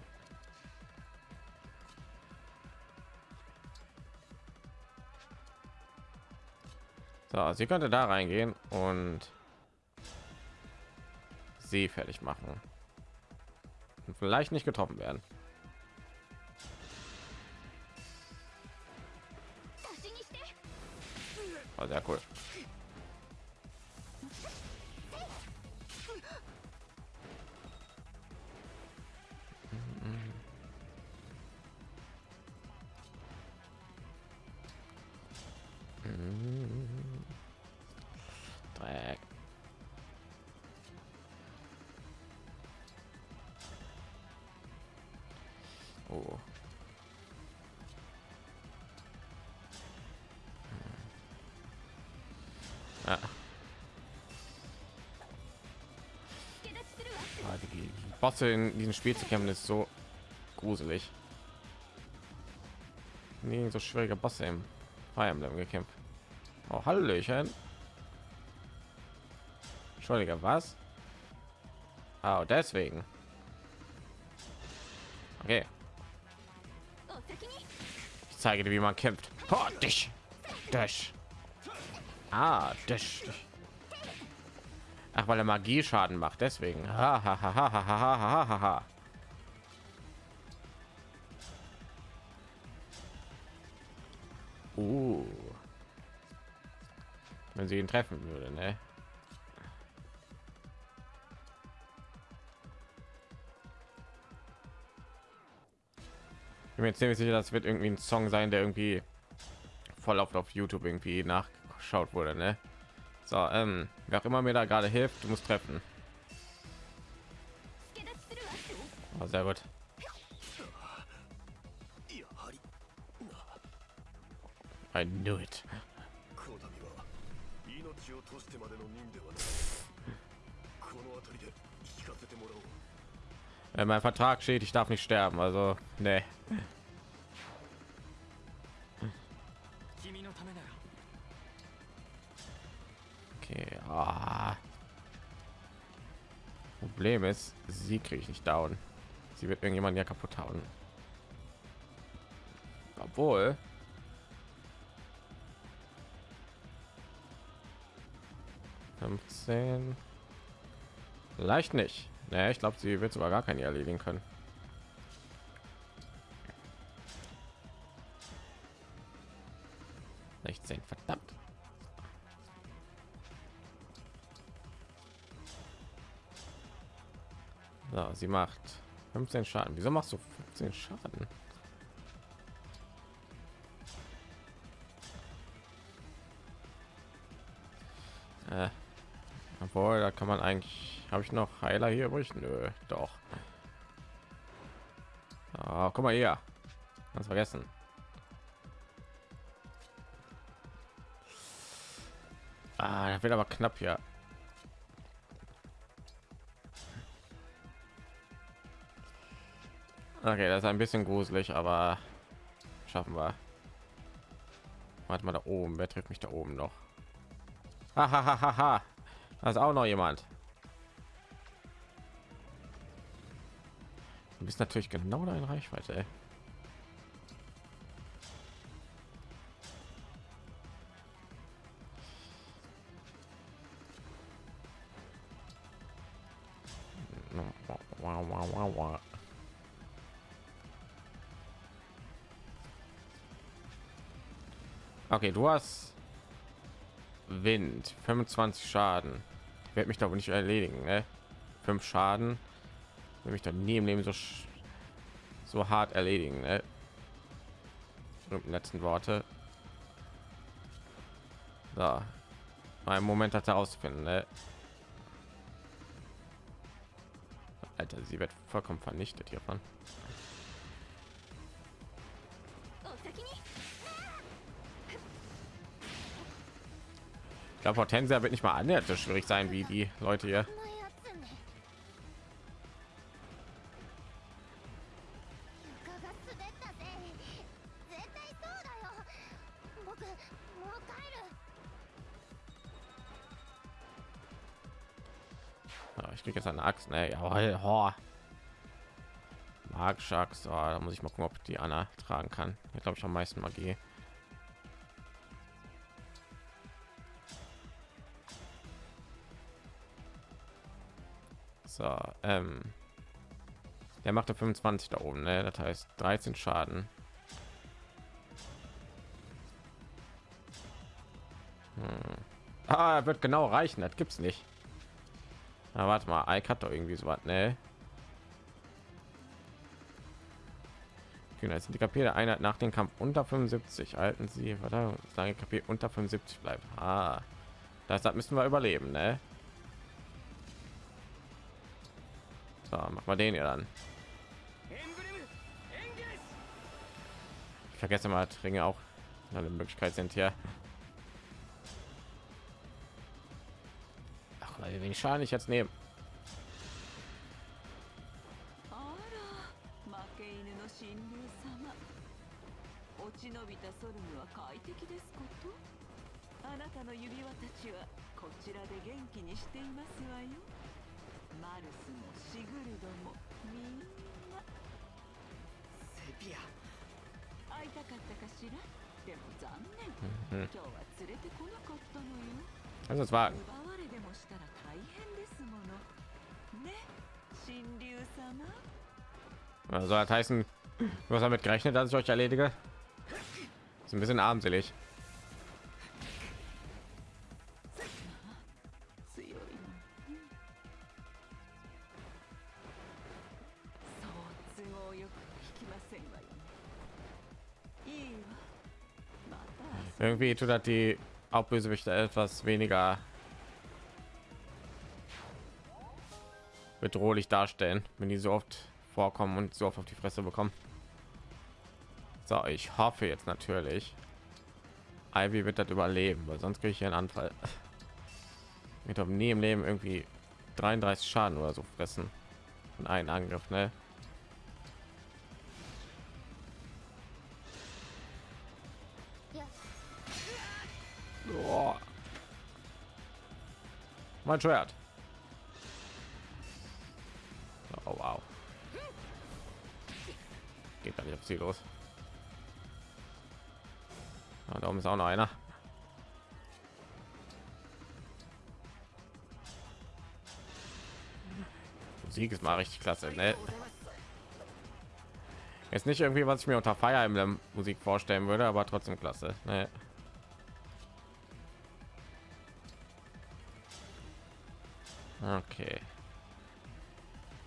So, sie könnte da reingehen und sie fertig machen und vielleicht nicht getroffen werden. Bosse in diesem Spiel zu kämpfen ist so gruselig. Nee, so schwierige Bosse im Fire Emblem gekämpft. Oh, Hallöchen. Entschuldige, was? Ah, oh, deswegen. Okay. Ich zeige dir, wie man kämpft. Oh, dich. Dich. Ah, dich. Ach, weil er Magie Schaden macht, deswegen. Ha. Uh. Wenn sie ihn treffen würde, ne? Ich bin mir ziemlich sicher, das wird irgendwie ein Song sein, der irgendwie voll auf, auf YouTube irgendwie nachgeschaut wurde, ne? So, ähm, wer auch immer mir da gerade hilft, du treffen. Oh, sehr gut. I knew it. Äh, mein Vertrag steht, ich darf nicht sterben, also ne. Okay. Ah. Problem ist, sie kriege ich nicht down. Sie wird irgendjemand ja kaputt hauen. Obwohl. leicht nicht. Naja, ich glaube, sie wird sogar gar keine erledigen können. Sie macht 15 Schaden. Wieso machst du 15 Schaden? Äh, obwohl, da kann man eigentlich. Habe ich noch Heiler hier übrig? Nö, doch. Ah, guck mal hier. Ganz vergessen. Ah, da wird aber knapp hier. Okay, das ist ein bisschen gruselig, aber schaffen wir. Warte mal da oben. Wer trifft mich da oben noch? Hahaha. Da ist auch noch jemand. Du bist natürlich genau da in Reichweite. Ey. Okay, du hast Wind, 25 Schaden. Werde mich da wohl nicht erledigen, ne? Fünf Schaden. Will mich dann nie im Leben so so hart erledigen, ne? Letzten Worte. So. Ein Moment hat herauszufinden. Ne? Alter, sie wird vollkommen vernichtet hiervon. Der Hortensia wird nicht mal an der schwierig sein wie die Leute hier. Ich krieg jetzt eine Axt. Ne, jawohl, ho. Magische Axt. Oh, da muss ich mal gucken, ob die Anna tragen kann. Ich glaube, ich am meisten Magie. So, ähm, der machte 25 da oben, ne? Das heißt 13 Schaden. Hm. Ah, wird genau reichen. Das gibt's nicht. Na, warte mal, Ike hat doch irgendwie so was, ne? Genau, sind die KP der Einheit nach dem Kampf unter 75. Halten Sie, warte, lange KP unter 75 bleibt. Ah, das, das müssen wir überleben, ne? So, mach mal den ja dann. Ich vergesse mal, Ringe auch eine Möglichkeit sind hier. Ach, wie wenig Schaden ich jetzt nehme. あら負け犬の神竜様落ち延びたソルムは快適ですことあなたの指輪たちはこちらで元気にしていますわよマルスもシグルドもみんなセピア会いたかったかしらでも残念 Mhm. 今日は連れてこなかったのよ Also es war 奪われでもしたら大変ですものね神竜様 also das heißen, du hast damit gerechnet, dass ich euch erledige. Ist ein bisschen armselig. Irgendwie tut das die Hauptbösewichte etwas weniger bedrohlich darstellen, wenn die so oft vorkommen und so oft auf die Fresse bekommen. So, ich hoffe jetzt natürlich, Ivy wird das überleben, weil sonst kriege ich einen Anfall. Mit nie im Leben irgendwie 33 Schaden oder so fressen und einen Angriff, ne? Boah. Mein Schwert. Oh wow. Geht gar nicht auf sie los. Ah, da oben ist auch noch einer. Musik ist mal richtig klasse, ne? Jetzt nicht irgendwie, was ich mir unter Fire Emblem Musik vorstellen würde, aber trotzdem klasse. Ne? Okay.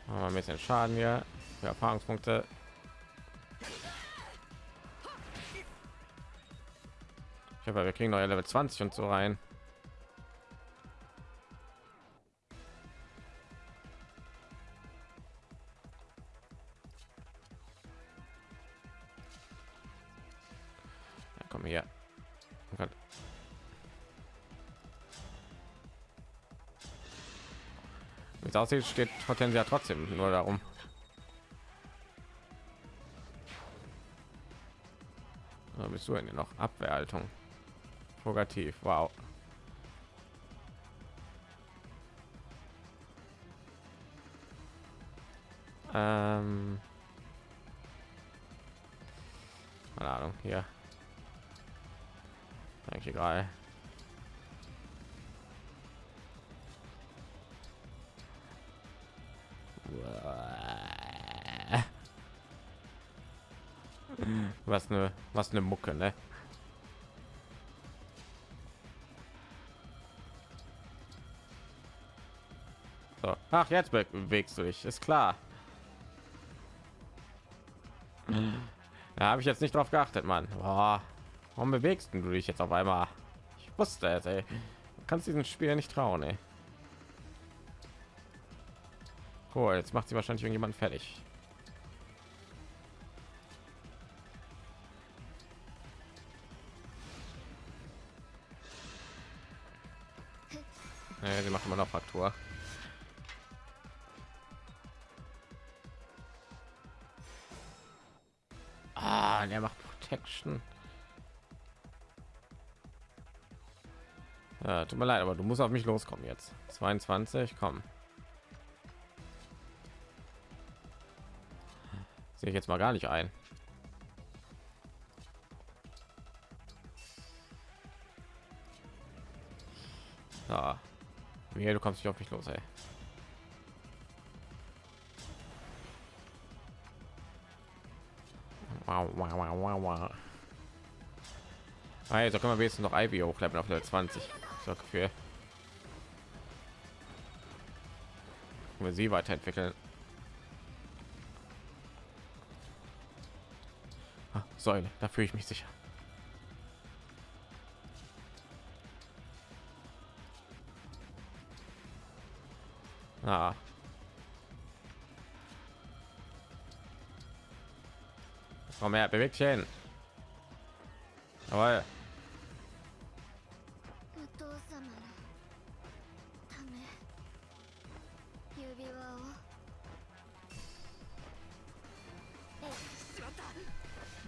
Machen wir ein bisschen Schaden hier. Für Erfahrungspunkte. Ich hoffe, wir kriegen neue Level 20 und so rein. Es aussieht, steht Hortensia trotzdem nur darum. Da bist du denn noch Abwehrhaltung? Purgativ, wow. Ähm, keine Ahnung, hier. Eigentlich egal. Was eine was eine Mucke, ne? So. Ach, jetzt be- bewegst du dich, ist klar. Da habe ich jetzt nicht drauf geachtet. Boah. Warum bewegst du dich jetzt auf einmal? Ich wusste es, ey. kannst diesen Spiel nicht trauen, ey. Cool, jetzt macht sie wahrscheinlich irgendjemand fertig. Fraktur. Ah, der macht Protection. Ja, tut mir leid, aber du musst auf mich loskommen jetzt. 22, komm. Sehe ich jetzt mal gar nicht ein. Wie du kommst nicht auf mich los, ey. Also können wir wenigstens noch Ivy hochleveln auf Level 20. So Gefühl. Können wir sie weiterentwickeln. Ah, Säule, da fühle ich mich sicher. komm her bewegt dich hin aber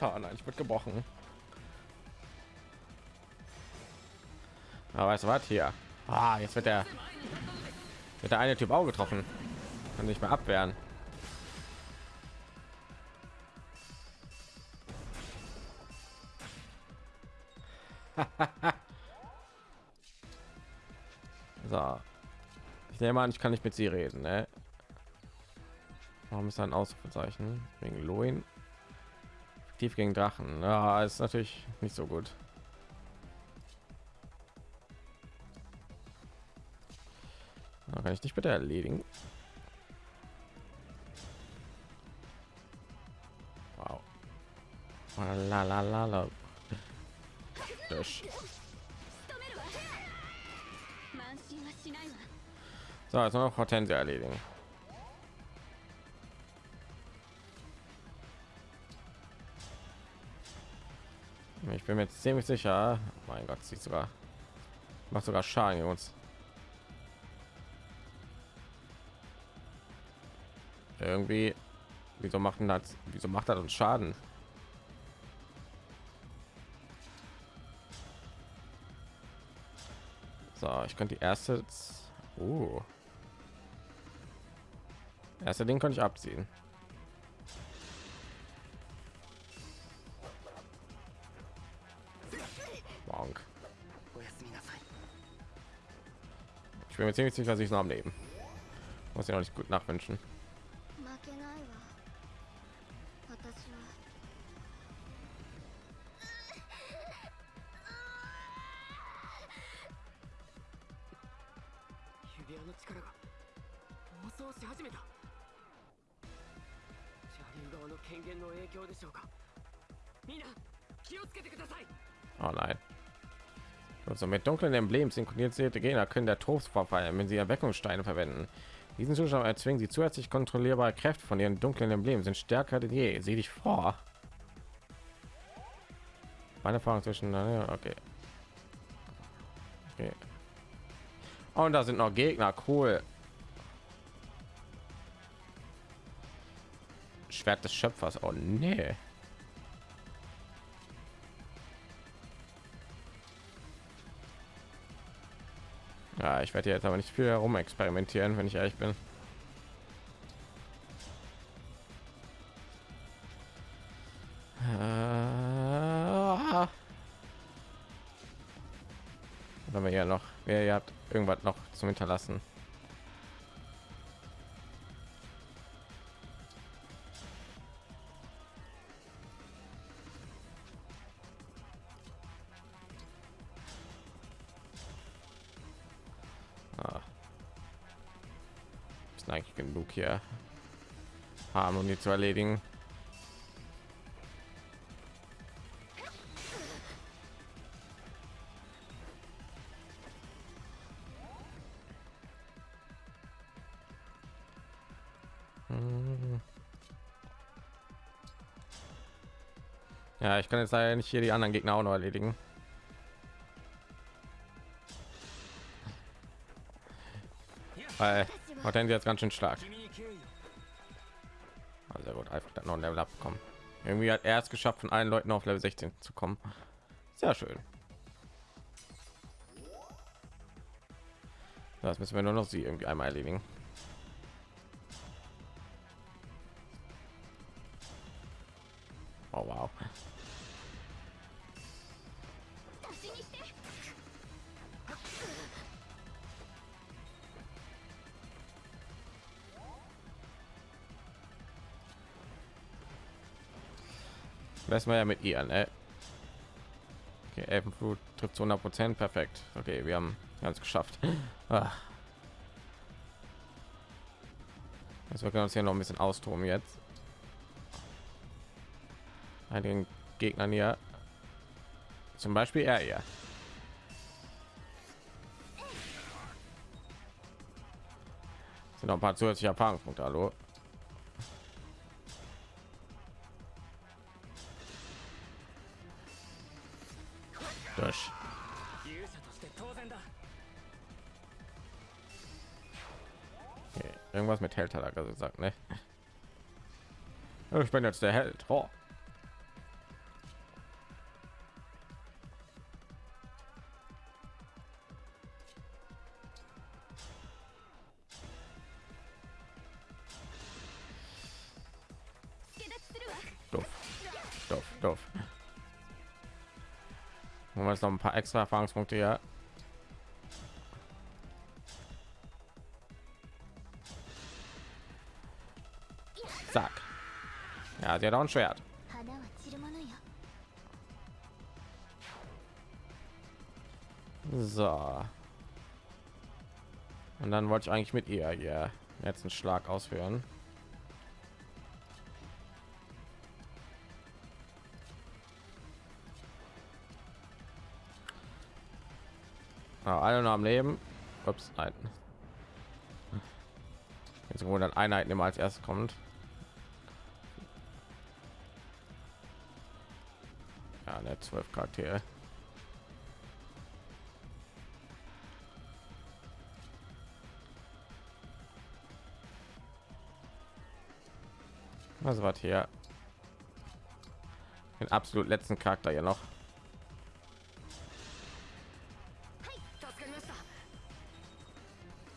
Oh nein, ich wird gebrochen. Aber es war hier. Ah, jetzt wird der, wird der eine Typ auch getroffen. Kann nicht mehr abwehren. Ich nehme an, ich kann nicht mit sie reden, ne? Warum ist ein Ausrufezeichen? Wegen Loin? Tief gegen Drachen. Ja, ist natürlich nicht so gut. Da kann ich dich bitte erledigen. Wow. La la la la. Durch. So, jetzt noch Hortensia erledigen. Ich bin mir ziemlich sicher. Oh mein Gott, sieht sogar macht sogar Schaden gegen uns. Irgendwie, wieso machen das? Wieso macht das uns Schaden? So, ich könnte die erste. Uh erste Ding konnte ich abziehen. Bonk. Ich bin mir ziemlich sicher, dass ich noch am Leben. Muss ja auch nicht gut nachwünschen. Also mit dunklen Emblemen synchronisierte Gegner können der Tod verfallen, wenn sie Erweckungssteine verwenden. Diesen Zustand erzwingen sie zusätzlich kontrollierbare Kräfte von ihren dunklen Emblemen sind stärker denn je. Sieh dich vor. Meine Erfahrung zwischen okay. okay. Und da sind noch Gegner, cool. Schwert des Schöpfers. Oh nee. Ja, ich werde jetzt aber nicht viel herum experimentieren, wenn ich ehrlich bin. Äh, Wenn wir ja noch, ihr habt irgendwas noch zum Hinterlassen. Bock hier Harmonie zu erledigen. Hm. Ja, ich kann jetzt leider nicht hier die anderen Gegner auch noch erledigen. Weil, denn jetzt ganz schön stark einfach dann noch ein Level abkommen. Irgendwie hat er es geschafft, von allen Leuten auf Level 16 zu kommen. Sehr schön. Das müssen wir nur noch sie irgendwie einmal erledigen. Oh wow. Lassen wir ja mit ihr, ne? Okay, Elfenflut trifft zu 100 Prozent, perfekt. Okay, wir haben ganz geschafft. Ah. Also wir können uns hier noch ein bisschen austoben jetzt. Einigen Gegnern hier, zum Beispiel er hier. Sind noch ein paar zusätzliche Erfahrungspunkte, hallo. Ich bin jetzt der Held. Oh. Doof. Doof, doof. Wir jetzt noch ein paar extra Erfahrungspunkte hier? hat ja doch ein Schwert. So. Und dann wollte ich eigentlich mit ihr ja jetzt einen Schlag ausführen. Ja, alle noch am Leben. Ups, nein. Jetzt 100 Einheiten immer als erstes kommt. zwölf Charaktere. Also, Was war hier? Den absolut letzten Charakter ja noch.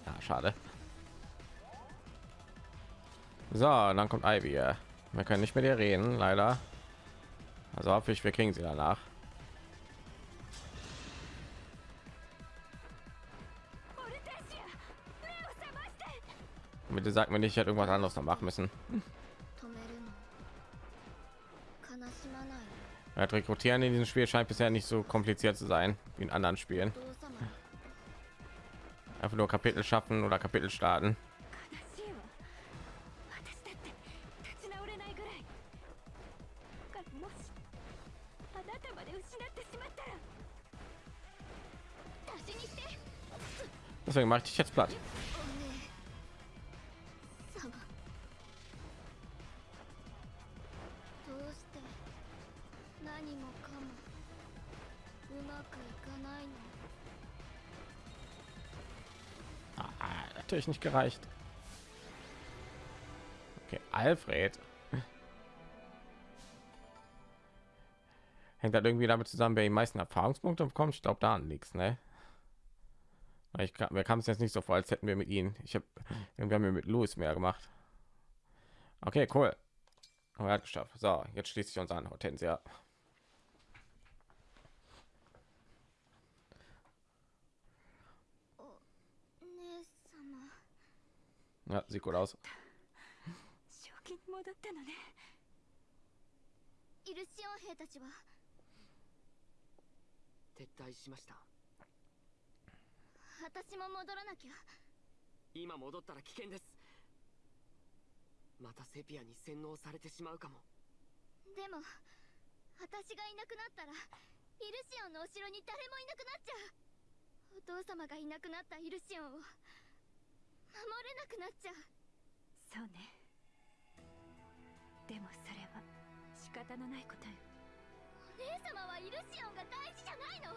Ja, schade. So, dann kommt Ivy. Man kann nicht mit ihr reden, leider. Also hoffe ich, wir kriegen sie danach. Bitte sagt mir nicht, ich hätte irgendwas anderes noch machen müssen. Ja, rekrutieren in diesem Spiel scheint bisher nicht so kompliziert zu sein wie in anderen Spielen. Einfach nur Kapitel schaffen oder Kapitel starten. Deswegen mache ich jetzt platt. Ah, natürlich nicht gereicht. Okay, Alfred. Hängt halt irgendwie damit zusammen, wer die meisten Erfahrungspunkte bekommt. Ich glaube, da nichts, ne? Ich kam, mir kam es jetzt nicht so vor, als hätten wir mit ihnen. Ich habe irgendwann mir mit Louis mehr gemacht. Okay, cool. Oh, er hat geschafft. So, jetzt schließt sich uns an, Hortensia. Ja, sieht gut aus. 私も戻らなきゃ。今戻ったら危険です。またセピアに洗脳されてしまうかも。でも私がいなくなったらイルシオンのお城に誰もいなくなっちゃう。お父様がいなくなったイルシオンを守れなくなっちゃう。そうね。でもそれは仕方のないことよ。姉様はイルシオンが大事じゃないの？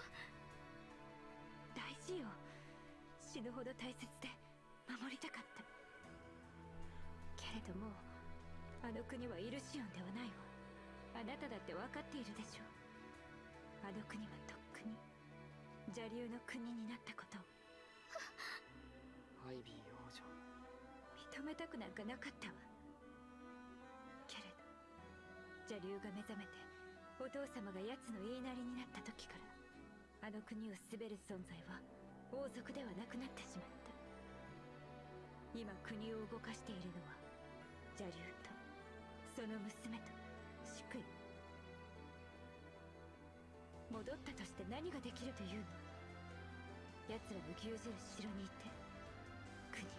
大事よ死ぬほど大切で守りたかった。けれどもあの国はイルシオンではないわ。あなただって分かっているでしょう。あの国はとっくに邪竜の国になったことを。アイビー王女。認めたくなんかなかったわ。けれど邪竜が目覚めてお父様が奴の言いなりになった時からあの国を滑る存在は王族ではなくなってしまった。今国を動かしているのは邪竜とその娘と祝意戻ったとして何ができるというの？奴らの牛耳る城にいて国を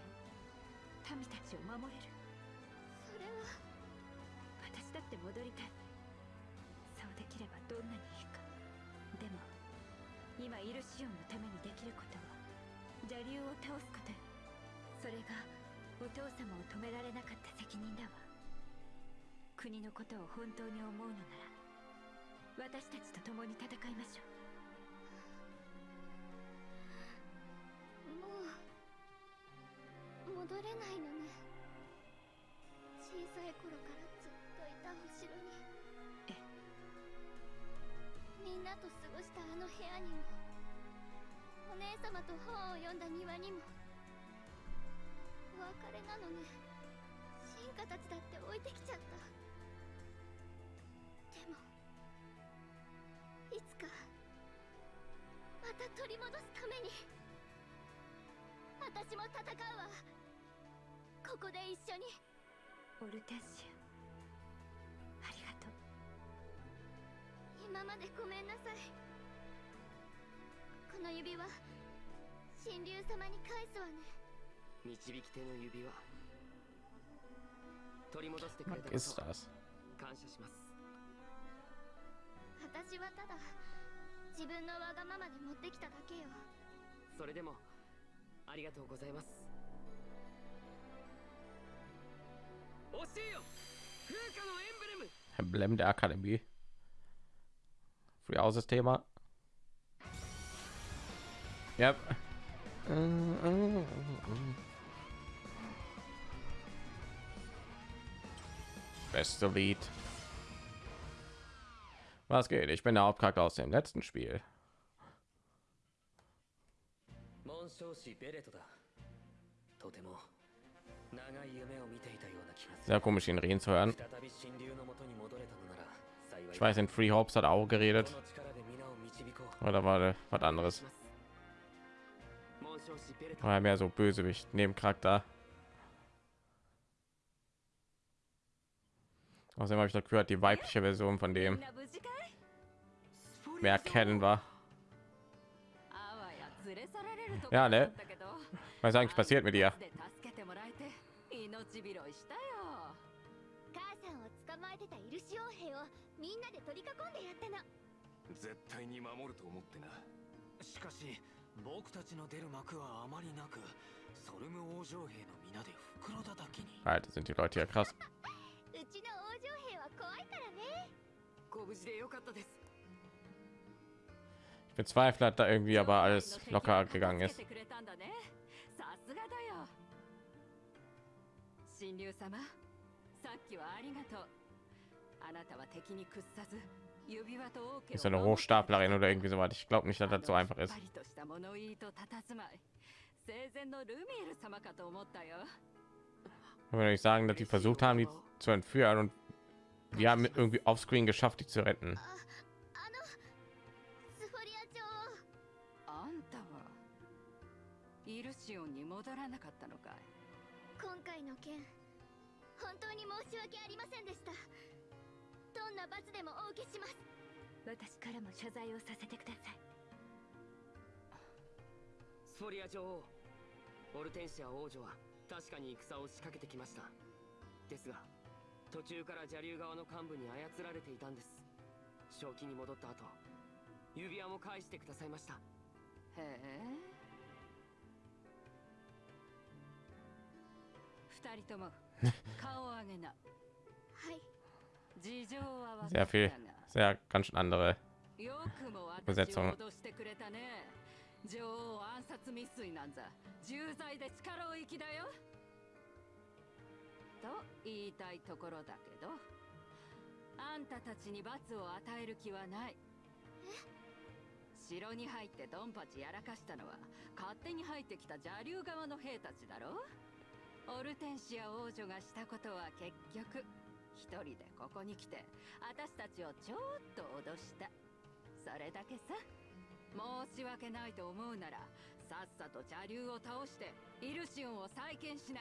民たちを守れる。それは。私だって戻りたい今イルシオンのためにできることは邪竜を倒すことそれがお父様を止められなかった責任だわ。国のことを本当に思うのなら私たちと共に戦いましょう。と本を読んだ庭にも。お別れなのね進化たちだって置いてきちゃった。でもいつかまた取り戻すために私も戦うわ。ここで一緒に。うオルテンシアありがとう。今までごめんなさい。この指輪神竜様に返すわね導き手の指輪取り戻してくれたこと?感謝します私はただ自分のわがままで持ってきただけよそれでもありがとうございます教えよ風化のエンブレム Emblem der Akademie. Free aus das Thema. Ja. Beste Lied. Was geht? Ich bin der Hauptcharakter aus dem letzten Spiel. Sehr komisch, ihn reden zu hören. Ich weiß, in Free Hops hat auch geredet. Oder war das was anderes? Oder mehr so Bösewicht, neben charakter Außerdem habe ich noch gehört, die weibliche Version von dem mehr kennen war. Ja, ne? Was eigentlich passiert mit ihr? 僕たちの出る幕はあまりなく、ソルム王女兵の皆で袋叩きに。Alter, sind die Leute ja krass. うちの王女兵は怖いからね。ご無事でよかったです。Ich bin zweifelt, da irgendwie aber alles locker gegangen ist. 神竜様、さっきはありがとう。あなたは敵に屈さず。Ist eine Hochstaplerin oder irgendwie so weit. Ich glaube nicht, dass das so einfach ist. Wenn ich sagen, dass die versucht haben, die zu entführen und wir haben irgendwie auf Screen geschafft, die zu retten. どんな罰でもお受けします。私からも謝罪をさせてください。スフォリア女王オルテンシア王女は確かに戦を仕掛けてきました。ですが途中から邪竜側の幹部に操られていたんです。正気に戻った後指輪も返してくださいました。へえ。二人とも 顔を上げな。はい Sehr viel sehr ganz schön andere よくも私 Besetzung を脅してくれたね女王暗殺未遂なんざ重罪で力を行きだよと言いたいところだけどあんたたちに罰を与える気はない城に入ってドンパチやらかしたのは勝手に入ってきた邪竜側の兵たちだろオルテンシア王女がしたことは結局一人でここに来て私たちをちょっと脅した。それだけさ。申し訳ないと思うならさっさと邪竜を倒してイルシオンを再建しな。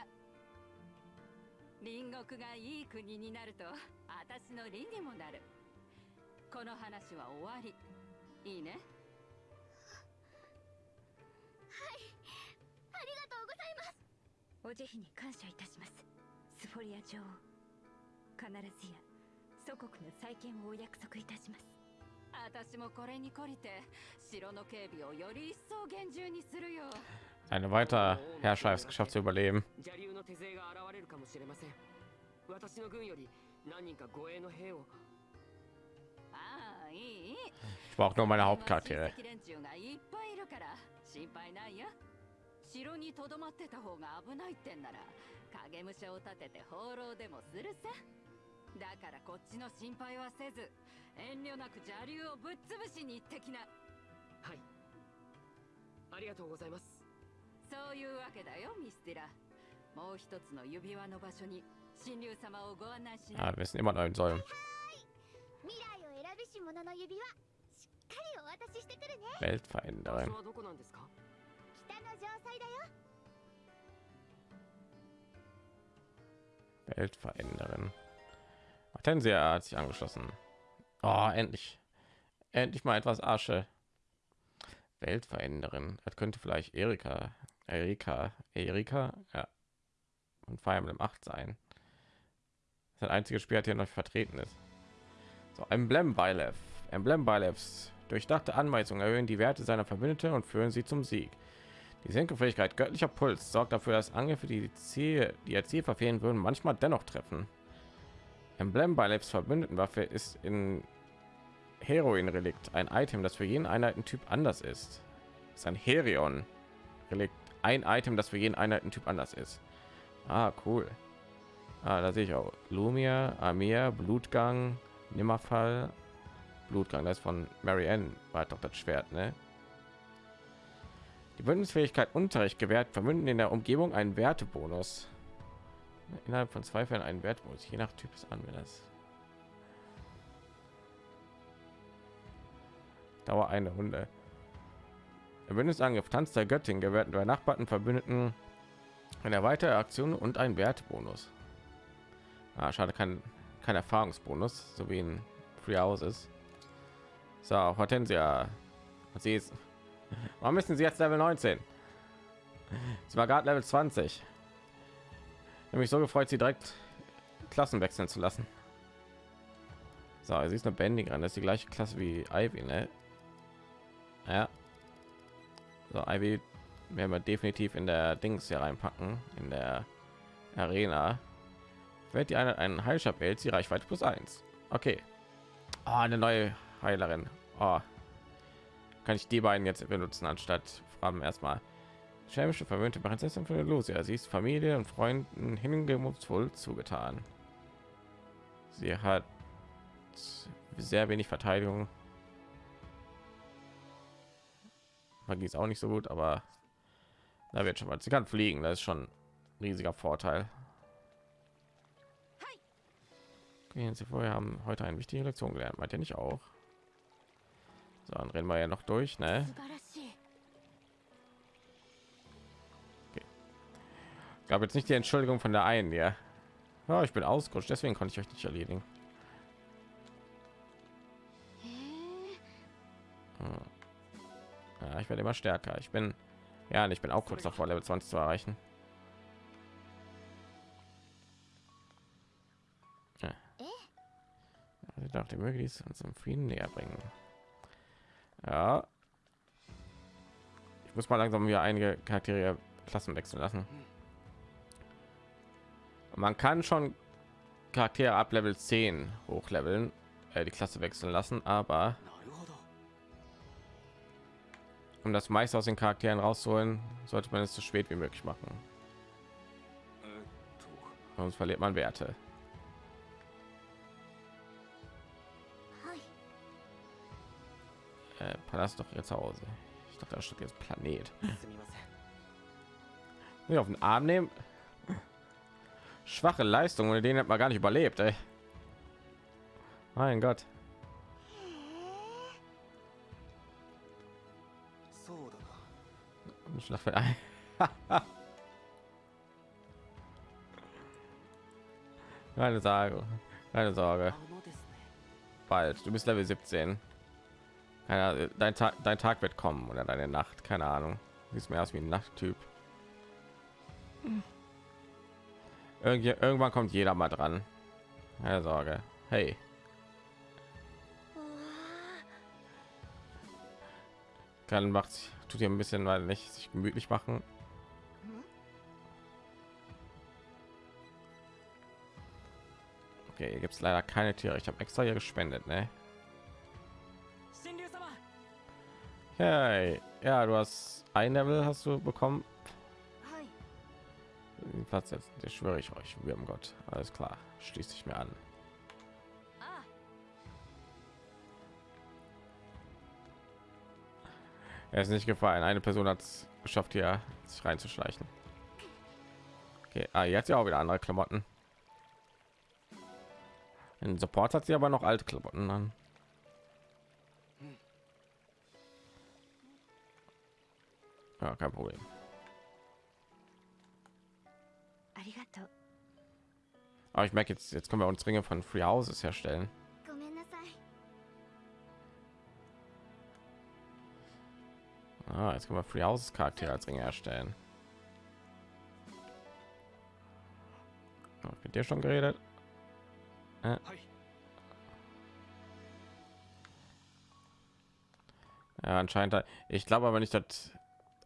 隣国がいい国になると私の利にもなる。この話は終わり。いいね？ありがとうございます。お慈悲に感謝いたします。スフォリア女王必ずや祖国の再建をお約束いたします。私もこれに懲りて城の警備をより一層厳重にするよ。Eine weitere Herrschaft geschafft zu überleben. 邪竜の手勢が現れるかもしれません。私の軍より何人か護衛の兵を。ああいいいい。Ich brauche nur meine Hauptcharaktere 城にとどまってた方が危ないってんなら影武者を立てて放浪でもするさ。だからこっちの心配はせず遠慮なく邪竜をぶっ潰しに行ってきな。はい。ありがとうございます。そういうわけだよミスティラ。もう一つの指輪の場所に神竜様をご案内しな。ah, wir immer noch Säulen 未来を選びし者の指輪しっかりお渡ししてくるね。Weltveränderin どこなんですか？Weltveränderin Hortensia hat sich angeschlossen oh, endlich endlich mal etwas Asche Weltveränderin das könnte vielleicht Erika Erika Erika ja und Fire Emblem 8 sein das ist das einzige Spiel, hier noch vertreten ist so Emblem Bylef Emblem Bylefs durchdachte Anweisungen erhöhen die Werte seiner Verbündete und führen sie zum Sieg die Senkefähigkeit göttlicher Puls sorgt dafür, dass Angriffe, die die Ziel, die ihr Ziel verfehlen würden, manchmal dennoch treffen. Emblem bei Lebs Verbündetenwaffe ist in Heroin-Relikt ein Item, das für jeden Einheitentyp anders ist. ist ein Herion-Relikt, ein Item, das für jeden Einheitentyp anders ist. Ah, cool. Ah, da sehe ich auch Lumia, Amir, Blutgang, Nimmerfall, Blutgang. Das ist von Marianne, war doch das Schwert, ne? Die Bündnisfähigkeit Unterricht gewährt vermünden in der Umgebung einen Wertebonus. Innerhalb von zwei Fällen einen Wertbonus, je nach Typ des Anwenders. Dauer eine Runde. Der Bündnisangriff Tanz der Göttin gewährt bei Nachbarn Verbündeten eine weitere Aktion und ein Wertbonus. Ah, schade, kein, kein Erfahrungsbonus, so wie in Free Houses. So, Hortensia. Sie ist Warum müssen sie jetzt Level 19? Sie war gerade Level 20. Nämlich so gefreut, sie direkt Klassen wechseln zu lassen. So, sie ist eine Bändiger, das ist die gleiche Klasse wie Ivy, ne? Ja. So, Ivy werden wir definitiv in der Dings hier reinpacken, in der Arena. Wird die eine einen Heilstab hält sie Reichweite plus 1. Okay. Ah, eine neue Heilerin. Oh, kann ich die beiden jetzt benutzen anstatt Fragen erstmal chemische verwöhnte Prinzessin von Lucia. Sie ist Familie und Freunden hingemutsvoll zugetan. Sie hat sehr wenig Verteidigung. Magie ist auch nicht so gut, aber da wird schon mal. Sie kann fliegen, das ist schon ein riesiger Vorteil. Gehen Sie vorher haben heute eine wichtige Lektion gelernt, meint ihr nicht auch? So, dann rennen wir ja noch durch, ne? Okay. Gab jetzt nicht die Entschuldigung von der einen, ja. ja ich bin ausgerutscht, deswegen konnte ich euch nicht erledigen. Hm. Ja, ich werde immer stärker. Ich bin ja, ich bin auch kurz davor, Level 20 zu erreichen. Ja. Also, ich dachte, möglichst uns im Frieden näher bringen. Ja. Ich muss mal langsam wieder einige Charaktere Klassen wechseln lassen. Und man kann schon Charaktere ab Level 10 hochleveln, äh, die Klasse wechseln lassen, aber um das meiste aus den Charakteren rauszuholen, sollte man es so spät wie möglich machen. Sonst verliert man Werte. äh, Palast doch jetzt Hause. Ich dachte, das Stück jetzt Planet. Mir auf den Arm nehmen. Schwache Leistung, ohne den hat man gar nicht überlebt. Ey. Mein Gott. Schlachtfeld ein. Keine Sorge, keine Sorge. Bald, du bist Level 17. Ahnung, dein Tag, dein Tag wird kommen oder deine Nacht. Keine Ahnung. Siehst mir aus wie ein Nachttyp. Irgendwie, irgendwann kommt jeder mal dran. Keine Sorge. Hey. Kann macht tut ihr ein bisschen weil nicht sich gemütlich machen. Okay, hier gibt es leider keine Tiere. Ich habe extra hier gespendet, ne? Hey, ja, du hast ein Level hast du bekommen. Den Platz jetzt, der schwöre ich euch, wir haben Gott. Alles klar, schließt sich mir an. Ah. Er ist nicht gefallen. Eine Person hat es geschafft, hier sich reinzuschleichen. Okay, ah, jetzt ja auch wieder andere Klamotten. Den Support hat sie aber noch alte Klamotten an. Ja, kein Problem. Aber ich merke jetzt, jetzt können wir uns Ringe von Free Houses herstellen. Ah, jetzt können wir Free Houses Charaktere als Ringe erstellen. Mit dir schon geredet? Äh. Ja, anscheinend. Ich glaube aber nicht, dass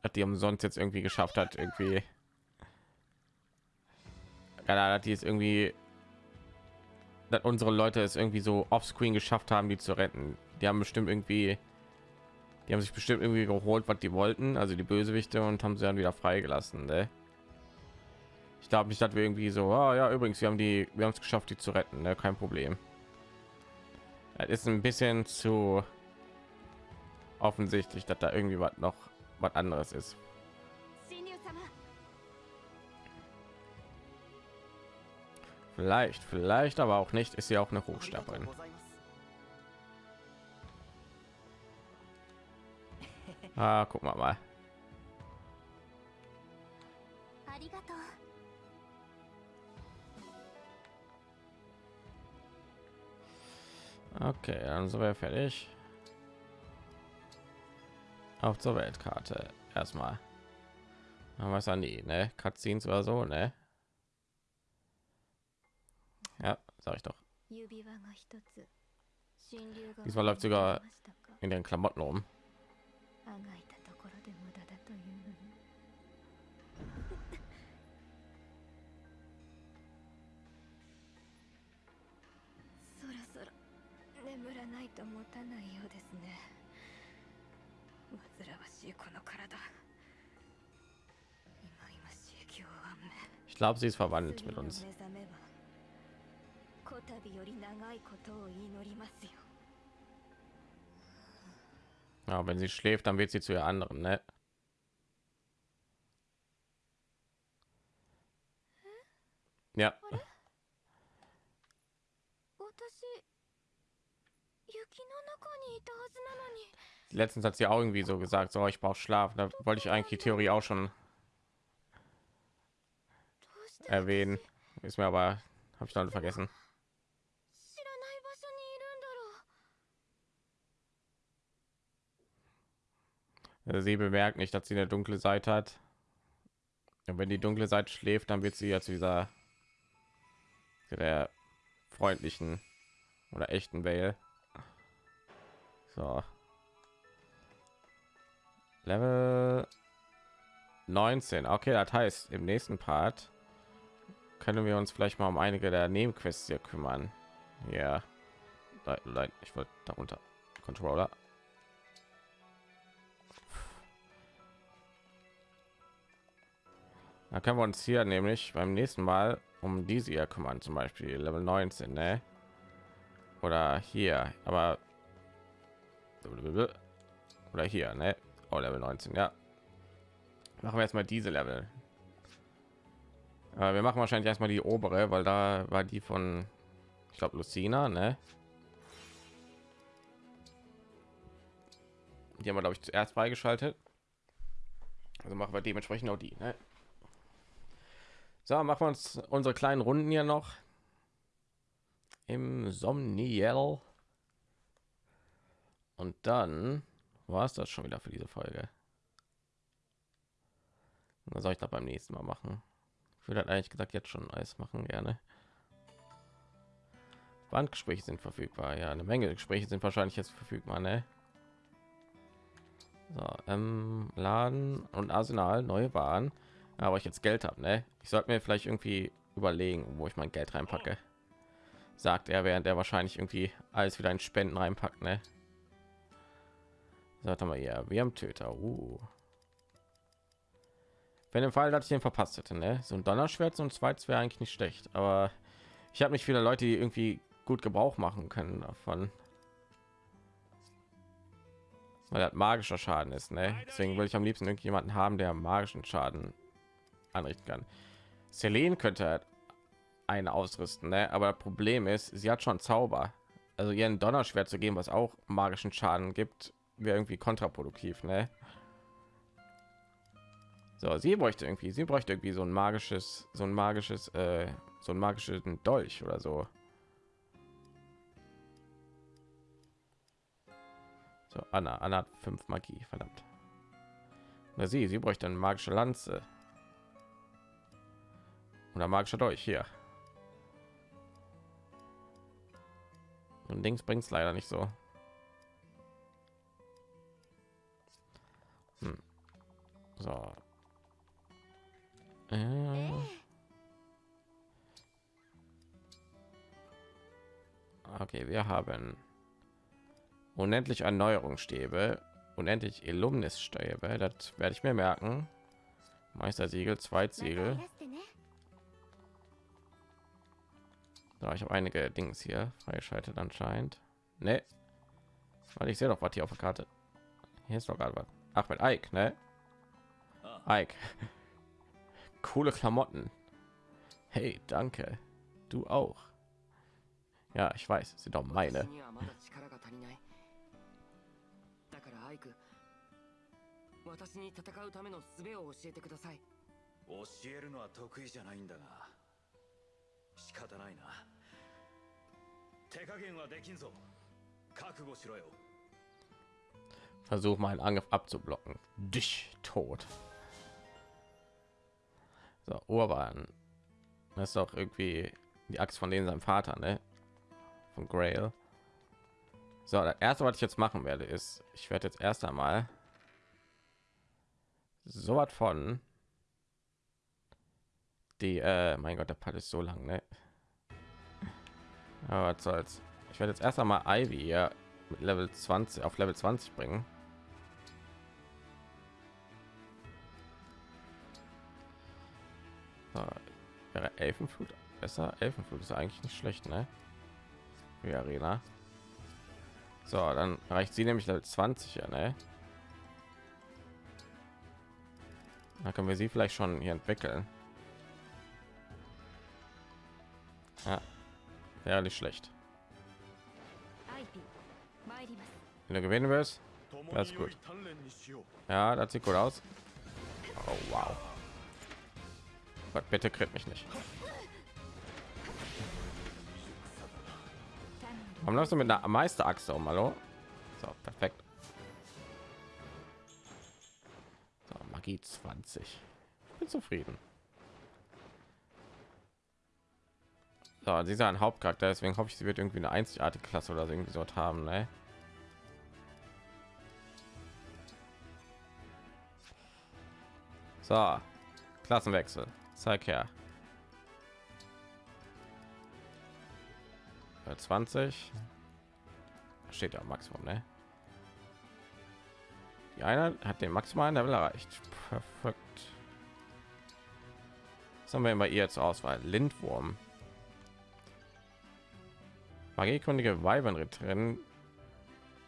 dass die umsonst jetzt irgendwie geschafft hat, irgendwie. Dass die es irgendwie, dass unsere Leute es irgendwie so offscreen geschafft haben, die zu retten. Die haben bestimmt irgendwie, die haben sich bestimmt irgendwie geholt, was die wollten, also die Bösewichte, und haben sie dann wieder freigelassen. Ne? Ich glaube nicht, dass wir irgendwie so, ah, ja, übrigens, wir haben die, wir haben es geschafft, die zu retten, ne? kein Problem. Das ist ein bisschen zu offensichtlich, dass da irgendwie was noch was anderes ist. Vielleicht, vielleicht, aber auch nicht, ist sie auch eine Hochstaplerin. Ah, guck mal mal. Okay, dann sind wir fertig auf zur Weltkarte. Erstmal. Was an die, ne? Cutscenes oder so, ne? Ja, sag ich doch. Diesmal läuft sogar in den Klamotten rum. Ich glaube, sie ist verwandt mit uns. Ja, wenn sie schläft, dann wird sie zu ihr anderen, ne? Ja letztens hat sie auch irgendwie so gesagt, so oh, ich brauche Schlaf. Da wollte ich eigentlich die Theorie auch schon erwähnen. Ist mir aber habe ich dann vergessen. Sie bemerkt nicht, dass sie eine dunkle Seite hat. Und wenn die dunkle Seite schläft, dann wird sie ja zu dieser zu der freundlichen oder echten Welle. So. Level 19. Okay, das heißt, im nächsten Part können wir uns vielleicht mal um einige der Nebenquests hier kümmern. Ja. nein ich wollte darunter controller da können wir uns hier nämlich beim nächsten mal um diese hier kümmern zum beispiel level 19 ne? oder hier aber oder hier ne? Oh, level 19 ja. Machen wir jetzt mal diese level. Aber wir machen wahrscheinlich erstmal die obere weil da war die von ich glaube lucina ne? die haben wir glaube ich zuerst freigeschaltet. Also machen wir dementsprechend auch die ne? so machen wir uns unsere kleinen runden hier noch. Im Somniel. Und dann war es das schon wieder für diese folge was soll ich da beim nächsten mal machen ich würde eigentlich gesagt jetzt schon alles machen gerne Bandgespräche sind verfügbar ja eine Menge Gespräche sind wahrscheinlich jetzt verfügbar ne? So, ähm, Laden und Arsenal, neue Waren. Aber ich jetzt Geld habe, ne? Ich sollte mir vielleicht irgendwie überlegen, wo ich mein Geld reinpacke. Sagt er, während er wahrscheinlich irgendwie alles wieder in Spenden reinpackt, ne? Sagt mal ja, wir haben Töter. Uh. Wenn im Fall, dass ich den verpasst hätte, ne? So ein Donnerschwert und zweites wäre eigentlich nicht schlecht, aber ich habe nicht viele Leute, die irgendwie gut Gebrauch machen können davon weil das magischer Schaden ist. Ne? Deswegen will ich am liebsten irgendjemanden haben, der magischen Schaden anrichten kann. Selene könnte halt einen ausrüsten, ne? aber Problem ist, sie hat schon Zauber. Also ihren Donnerschwert zu geben, was auch magischen Schaden gibt, wäre irgendwie kontraproduktiv. Ne? So, sie bräuchte irgendwie, sie bräuchte irgendwie so ein magisches, so ein magisches, äh, so ein magischen Dolch oder so. So, Anna, Anna hat fünf Magie, verdammt. Na sie, sie bräuchte eine magische Lanze. Oder magischer Dolch hier. Und links bringt es leider nicht so. So. Äh. Okay, wir haben unendlich Erneuerungsstäbe, unendlich Illuminus-Stäbe, das werde ich mir merken. Meistersiegel, Zweitsiegel. Da ich habe einige Dings hier freigeschaltet anscheinend. Ne, weil ich sehe doch was hier auf der Karte. Hier ist doch gerade was. Ach mit Ike, ne? Ike. Coole Klamotten. Hey, danke. Du auch. Ja, ich weiß, sind doch meine. Versuch mal einen Angriff abzublocken. Dich tot. So, Urban. Das ist doch irgendwie die Axt von denen sein Vater, ne? Von Grail. So, das erste, was ich jetzt machen werde, ist, ich werde jetzt erst einmal so was von die äh, mein gott der Part ist so lang ne? aber was soll's ich werde jetzt erst einmal Ivy hier mit level 20 auf level 20 bringen so, wäre elfenflut besser elfenflut ist eigentlich nicht schlecht ne wie arena so dann reicht sie nämlich level 20 ja ne Da können wir sie vielleicht schon hier entwickeln. Ja, wäre nicht schlecht. Wenn du gewinnen wirst, das ist gut. Ja, das sieht gut aus. Oh, wow. Gott, bitte kriegt mich nicht. Warum läufst du mit einer Meisterachse um? Hallo? So, perfekt. Magie 20. Ich bin zufrieden. So, sie ist ein Hauptcharakter, deswegen hoffe ich, sie wird irgendwie eine einzigartige Klasse oder so irgendwie so haben, ne? So, Klassenwechsel. Zeig her. 20. steht ja Maximum, ne? Die eine hat den maximalen Level erreicht. Perfekt. Was haben wir immer ihr zur Auswahl? Lindwurm. Magiekundige Weibernritterin,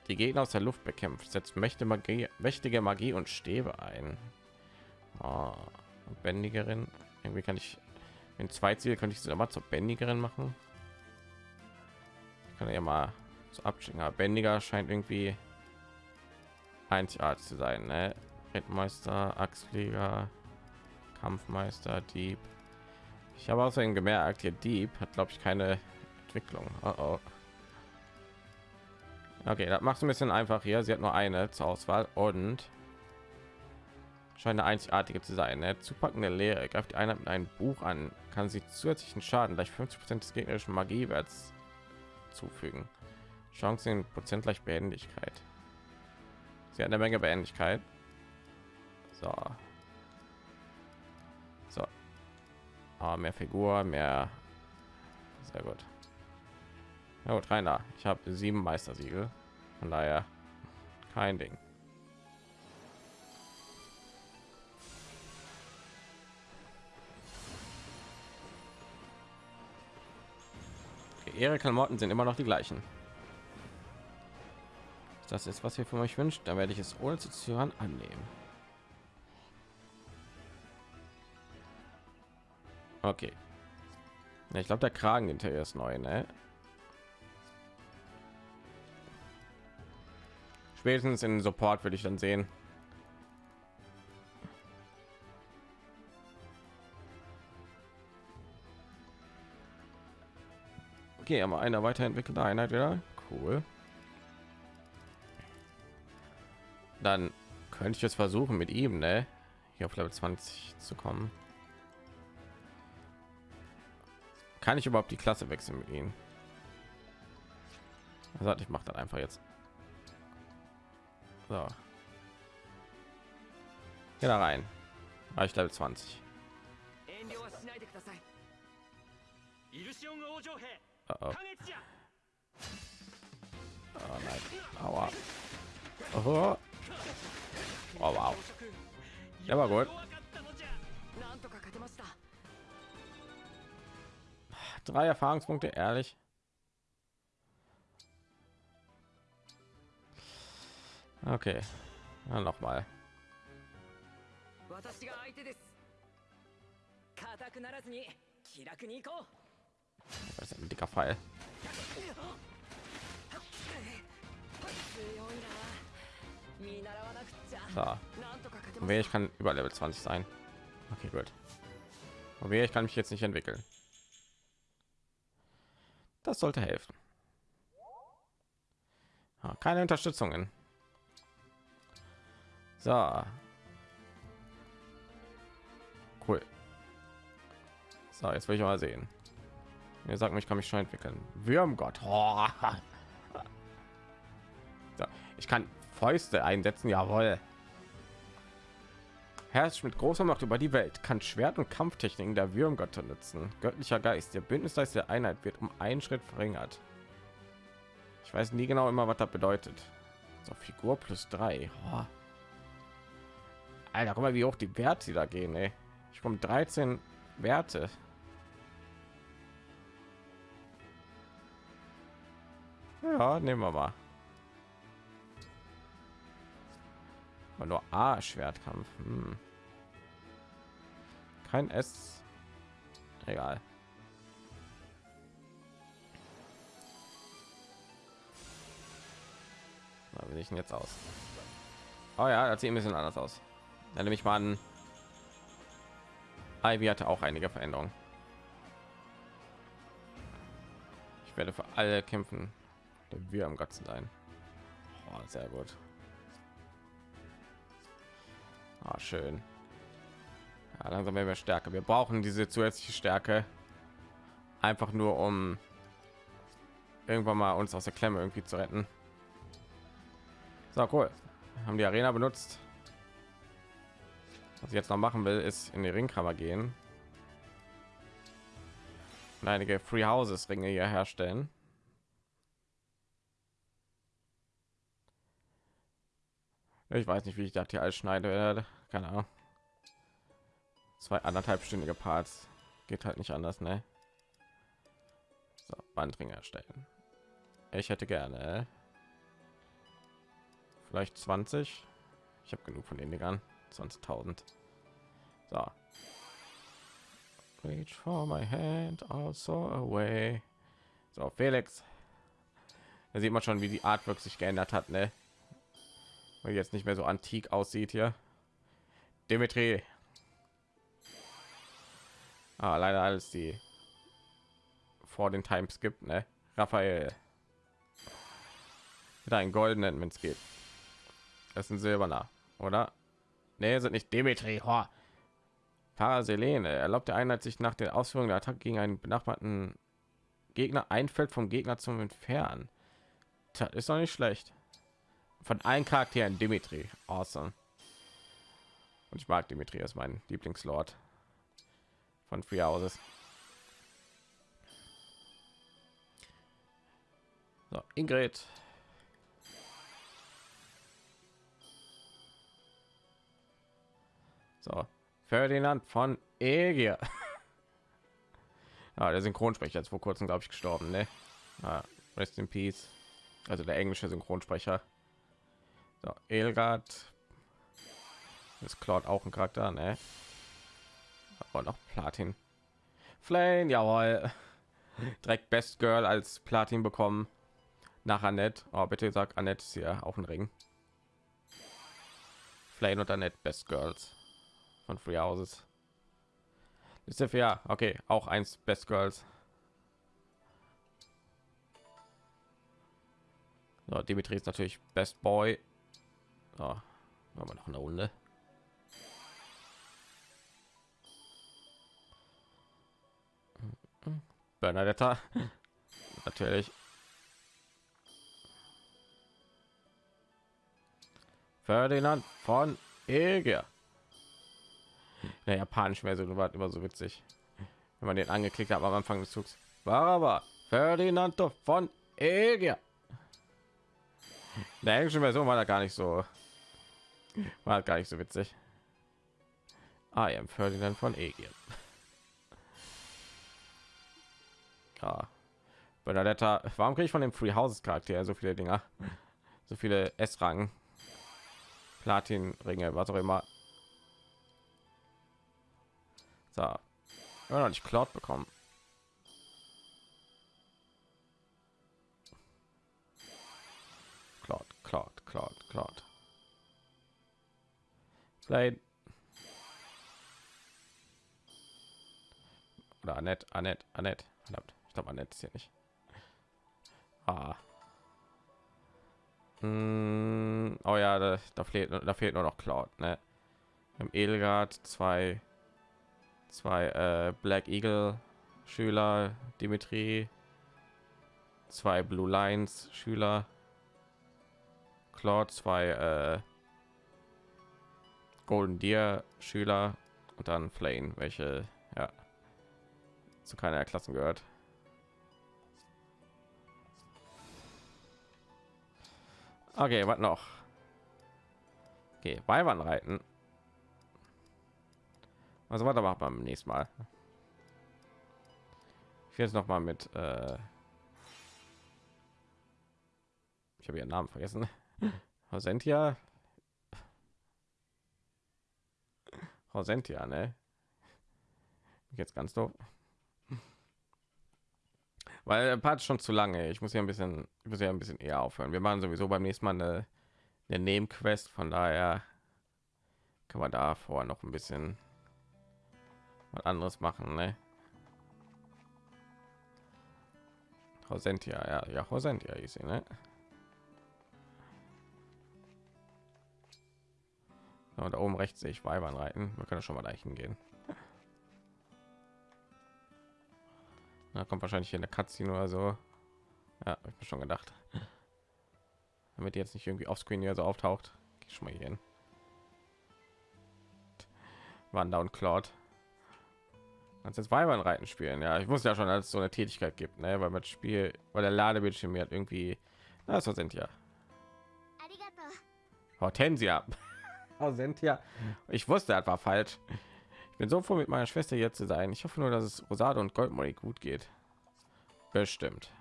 die Gegner aus der Luft bekämpft, setzt mächtige Magie, mächtige Magie und Stäbe ein. Oh, Bändigerin. Irgendwie kann ich in zwei Ziel könnte ich sie mal zur Bändigerin machen. Ich kann ja mal so abschicken. Aber Bändiger scheint irgendwie einzigartig zu sein. Ne? Rittmeister, Axtflieger, Kampfmeister, Dieb. Ich habe außerdem gemerkt, hier Dieb hat glaube ich keine Entwicklung. Oh oh. Okay, das macht ein bisschen einfach hier. Sie hat nur eine zur Auswahl und scheint eine einzigartige zu sein. Ne? Zupackende Lehre greift die Einheit mit einem Buch an, kann sie zusätzlichen Schaden gleich 50 Prozent des gegnerischen Magiewerts zufügen. Chancen Prozent gleich Behendigkeit. Sie hat eine Menge Behendigkeit. So. So. Ah, mehr Figur, mehr. Sehr gut. Ja gut, Rainer. Ich habe sieben Meistersiegel. Von daher kein Ding. Ihre Klamotten sind immer noch die gleichen. Das ist, was ihr von euch wünscht, dann werde ich es ohne zu zögern annehmen. Okay. Ja, ich glaube, der Kragen hinterher ist neu, ne? Spätestens in Support würde ich dann sehen. Okay, aber eine weiterentwickelte Einheit wieder. Cool. Dann könnte ich jetzt versuchen mit ihm, ne? Hier auf Level 20 zu kommen. Kann ich überhaupt die Klasse wechseln mit ihm? Also ich mache dann einfach jetzt. So. Geh da rein. War ich Level 20. Oh, oh. oh nein. Aua. Oh. Oh, wow. Der war gut. Drei Erfahrungspunkte, ehrlich. Okay, dann noch mal. Das ist ein dicker Pfeil. So. Und ich kann über Level 20 sein. Okay, gut. Und ich kann mich jetzt nicht entwickeln. Das sollte helfen. Ah, keine Unterstützungen. So. Cool. So, jetzt will ich mal sehen. Mir sagt mir, ich kann mich schon entwickeln. Würmgott. Oh. Ich kann Fäuste einsetzen, jawohl. Herrscht mit großer Macht über die Welt, kann Schwert- und Kampftechniken der Würmgötter nutzen. Göttlicher Geist, der Bündnisgeist der Einheit wird um einen Schritt verringert. Ich weiß nie genau immer, was das bedeutet. So, Figur plus drei. Oh. Alter, guck mal, wie hoch die Werte da gehen, ey. Ich komme 13 Werte. Nehmen wir mal. Aber nur A Schwertkampf. Hm. Kein S. Egal. Na, wie sieht denn jetzt aus? Oh ja, das sieht ein bisschen anders aus. Dann nehme ich mal an. Ivy hatte auch einige Veränderungen. Ich werde für alle kämpfen, wir am Götzen sein. Oh, sehr gut. Ah, schön. Ja, langsam werden wir stärker. Wir brauchen diese zusätzliche Stärke einfach nur um irgendwann mal uns aus der Klemme irgendwie zu retten. So cool. Haben die Arena benutzt. Was ich jetzt noch machen will, ist in die Ringkammer gehen und einige Free Houses Ringe hier herstellen. Ich weiß nicht, wie ich das hier alles schneide. Keine Ahnung. Zwei anderthalbstündige Parts geht halt nicht anders, ne? So, Bandring erstellen. Ich hätte gerne vielleicht 20. Ich habe genug von den Dingern. 20.000. So. Reach for my hand, also away. So, Felix. Da sieht man schon, wie die Artwork sich geändert hat, ne? Weil jetzt nicht mehr so antik aussieht hier. Dimitri. Ah, leider alles die vor den Times gibt, ne? Raphael. Mit einen goldenen, wenn es geht. Das ist ein silberner, oder? Nee, sind nicht Dimitri. Ho. Paraselene erlaubt der Einheit sich nach der Ausführung der Attacke gegen einen benachbarten Gegner ein Feld vom Gegner zum Entfernen. Das ist doch nicht schlecht. Von allen Charakteren Dimitri. Awesome. Und ich mag Dimitri ist mein Lieblingslord von Free Houses. So, Ingrid. So, Ferdinand von Egier. ja, der Synchronsprecher ist vor kurzem, glaube ich, gestorben, ne? Ah, rest in peace. Also der englische Synchronsprecher. So, Elgard. ist Claude auch ein Charakter, ne? Aber noch Platin. Flame, jawohl. Direkt Best Girl als Platin bekommen. Nach Annette. Oh, bitte sag Annette ist hier auch ein Ring. Flame und Annette Best Girls von Free Houses. Ist ja okay, auch eins Best Girls. So, Dimitri ist natürlich Best Boy. So, haben wir noch eine Runde. Bernadetta. natürlich. Ferdinand von Eger. Der japanisch mehr so war immer so witzig, wenn man den angeklickt hat am Anfang des Zugs. War aber Ferdinando von Eger. Der englische Version war da gar nicht so, war gar nicht so witzig. I am Ferdinand von Eger. Ja. Bernadetta, warum kriege ich von dem Free Houses Charakter so viele Dinger? So viele S-Rang, Platin-Ringe, was auch immer. So, immer noch nicht Cloud bekommen. Cloud, Cloud, Cloud, Cloud. Vielleicht oder Annette, Annette, Annette. Ich glaube Annette ist hier nicht. Ah. Hm, oh ja, da, da fehlt da fehlt nur noch Cloud, ne? Im Edelgard zwei zwei äh, Black Eagle Schüler, Dimitri, zwei Blue Lines Schüler, Claude, zwei äh, Golden Deer Schüler und dann Flame, welche ja zu keiner der Klassen gehört. Okay, was noch? Okay, Weibern reiten. Also weiter macht beim nächsten Mal. Ich will jetzt noch mal mit. Äh ich habe ihren Namen vergessen. Hosentia. Hosentia, ne? Jetzt ganz doof. Weil der Part schon zu lange. Ich muss ja ein bisschen, ich muss ja ein bisschen eher aufhören. Wir machen sowieso beim nächsten Mal eine, eine Nebenquest, von daher kann man da vorher noch ein bisschen was anderes machen, ne? Hosentia, ja, ja, Hosentia ist sie, ne? So, da oben rechts sehe ich Weibern reiten. Wir können schon mal dahin gehen. Da kommt wahrscheinlich hier eine Cutscene oder so. Ja, ich mir schon gedacht. Damit die jetzt nicht irgendwie auf Screen hier so auftaucht. Geh schon mal hier hin. Wander und Cloud. Kannst jetzt Weibern reiten spielen. Ja, ich muss ja schon als so eine Tätigkeit gibt, ne? weil mit Spiel, weil der Ladebildschirm mir hat irgendwie, na, so sind ja. Hortensia. Hortensia. Ich wusste, war falsch. Ich bin so froh, mit meiner Schwester jetzt zu sein. Ich hoffe nur, dass es Rosade und Goldmolly gut geht. Bestimmt.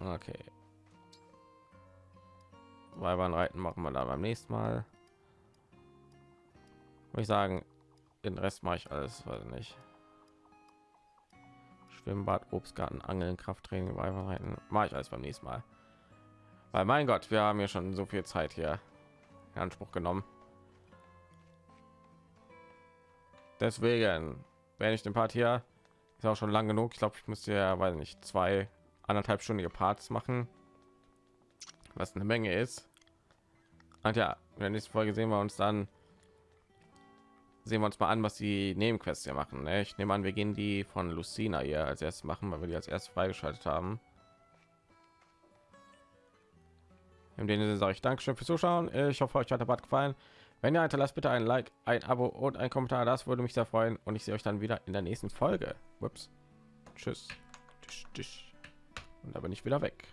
Okay. Weibern reiten machen wir da beim nächsten Mal. Würde ich sagen, den Rest mache ich alles, weiß nicht. Schwimmbad, Obstgarten, Angeln, Krafttraining, Weibern reiten, mache ich alles beim nächsten Mal. Weil mein Gott, wir haben ja schon so viel Zeit hier in Anspruch genommen. Deswegen wenn ich den Part hier ist auch schon lang genug. Ich glaube, ich müsste ja, weil nicht zwei anderthalb Stunden Parts machen, was eine Menge ist. Und ja, in der nächsten Folge sehen wir uns dann sehen wir uns mal an, was die Nebenquests hier machen. Ne? Ich nehme an, wir gehen die von Lucina hier als erstes machen, weil wir die als erstes freigeschaltet haben. In dem Sinne sage ich Dankeschön fürs Zuschauen. Ich hoffe, euch hat der Bad gefallen. Wenn ihr hinterlasst, bitte ein Like, ein Abo und ein Kommentar. Das würde mich sehr freuen. Und ich sehe euch dann wieder in der nächsten Folge. Ups. Tschüss. Und da bin ich wieder weg.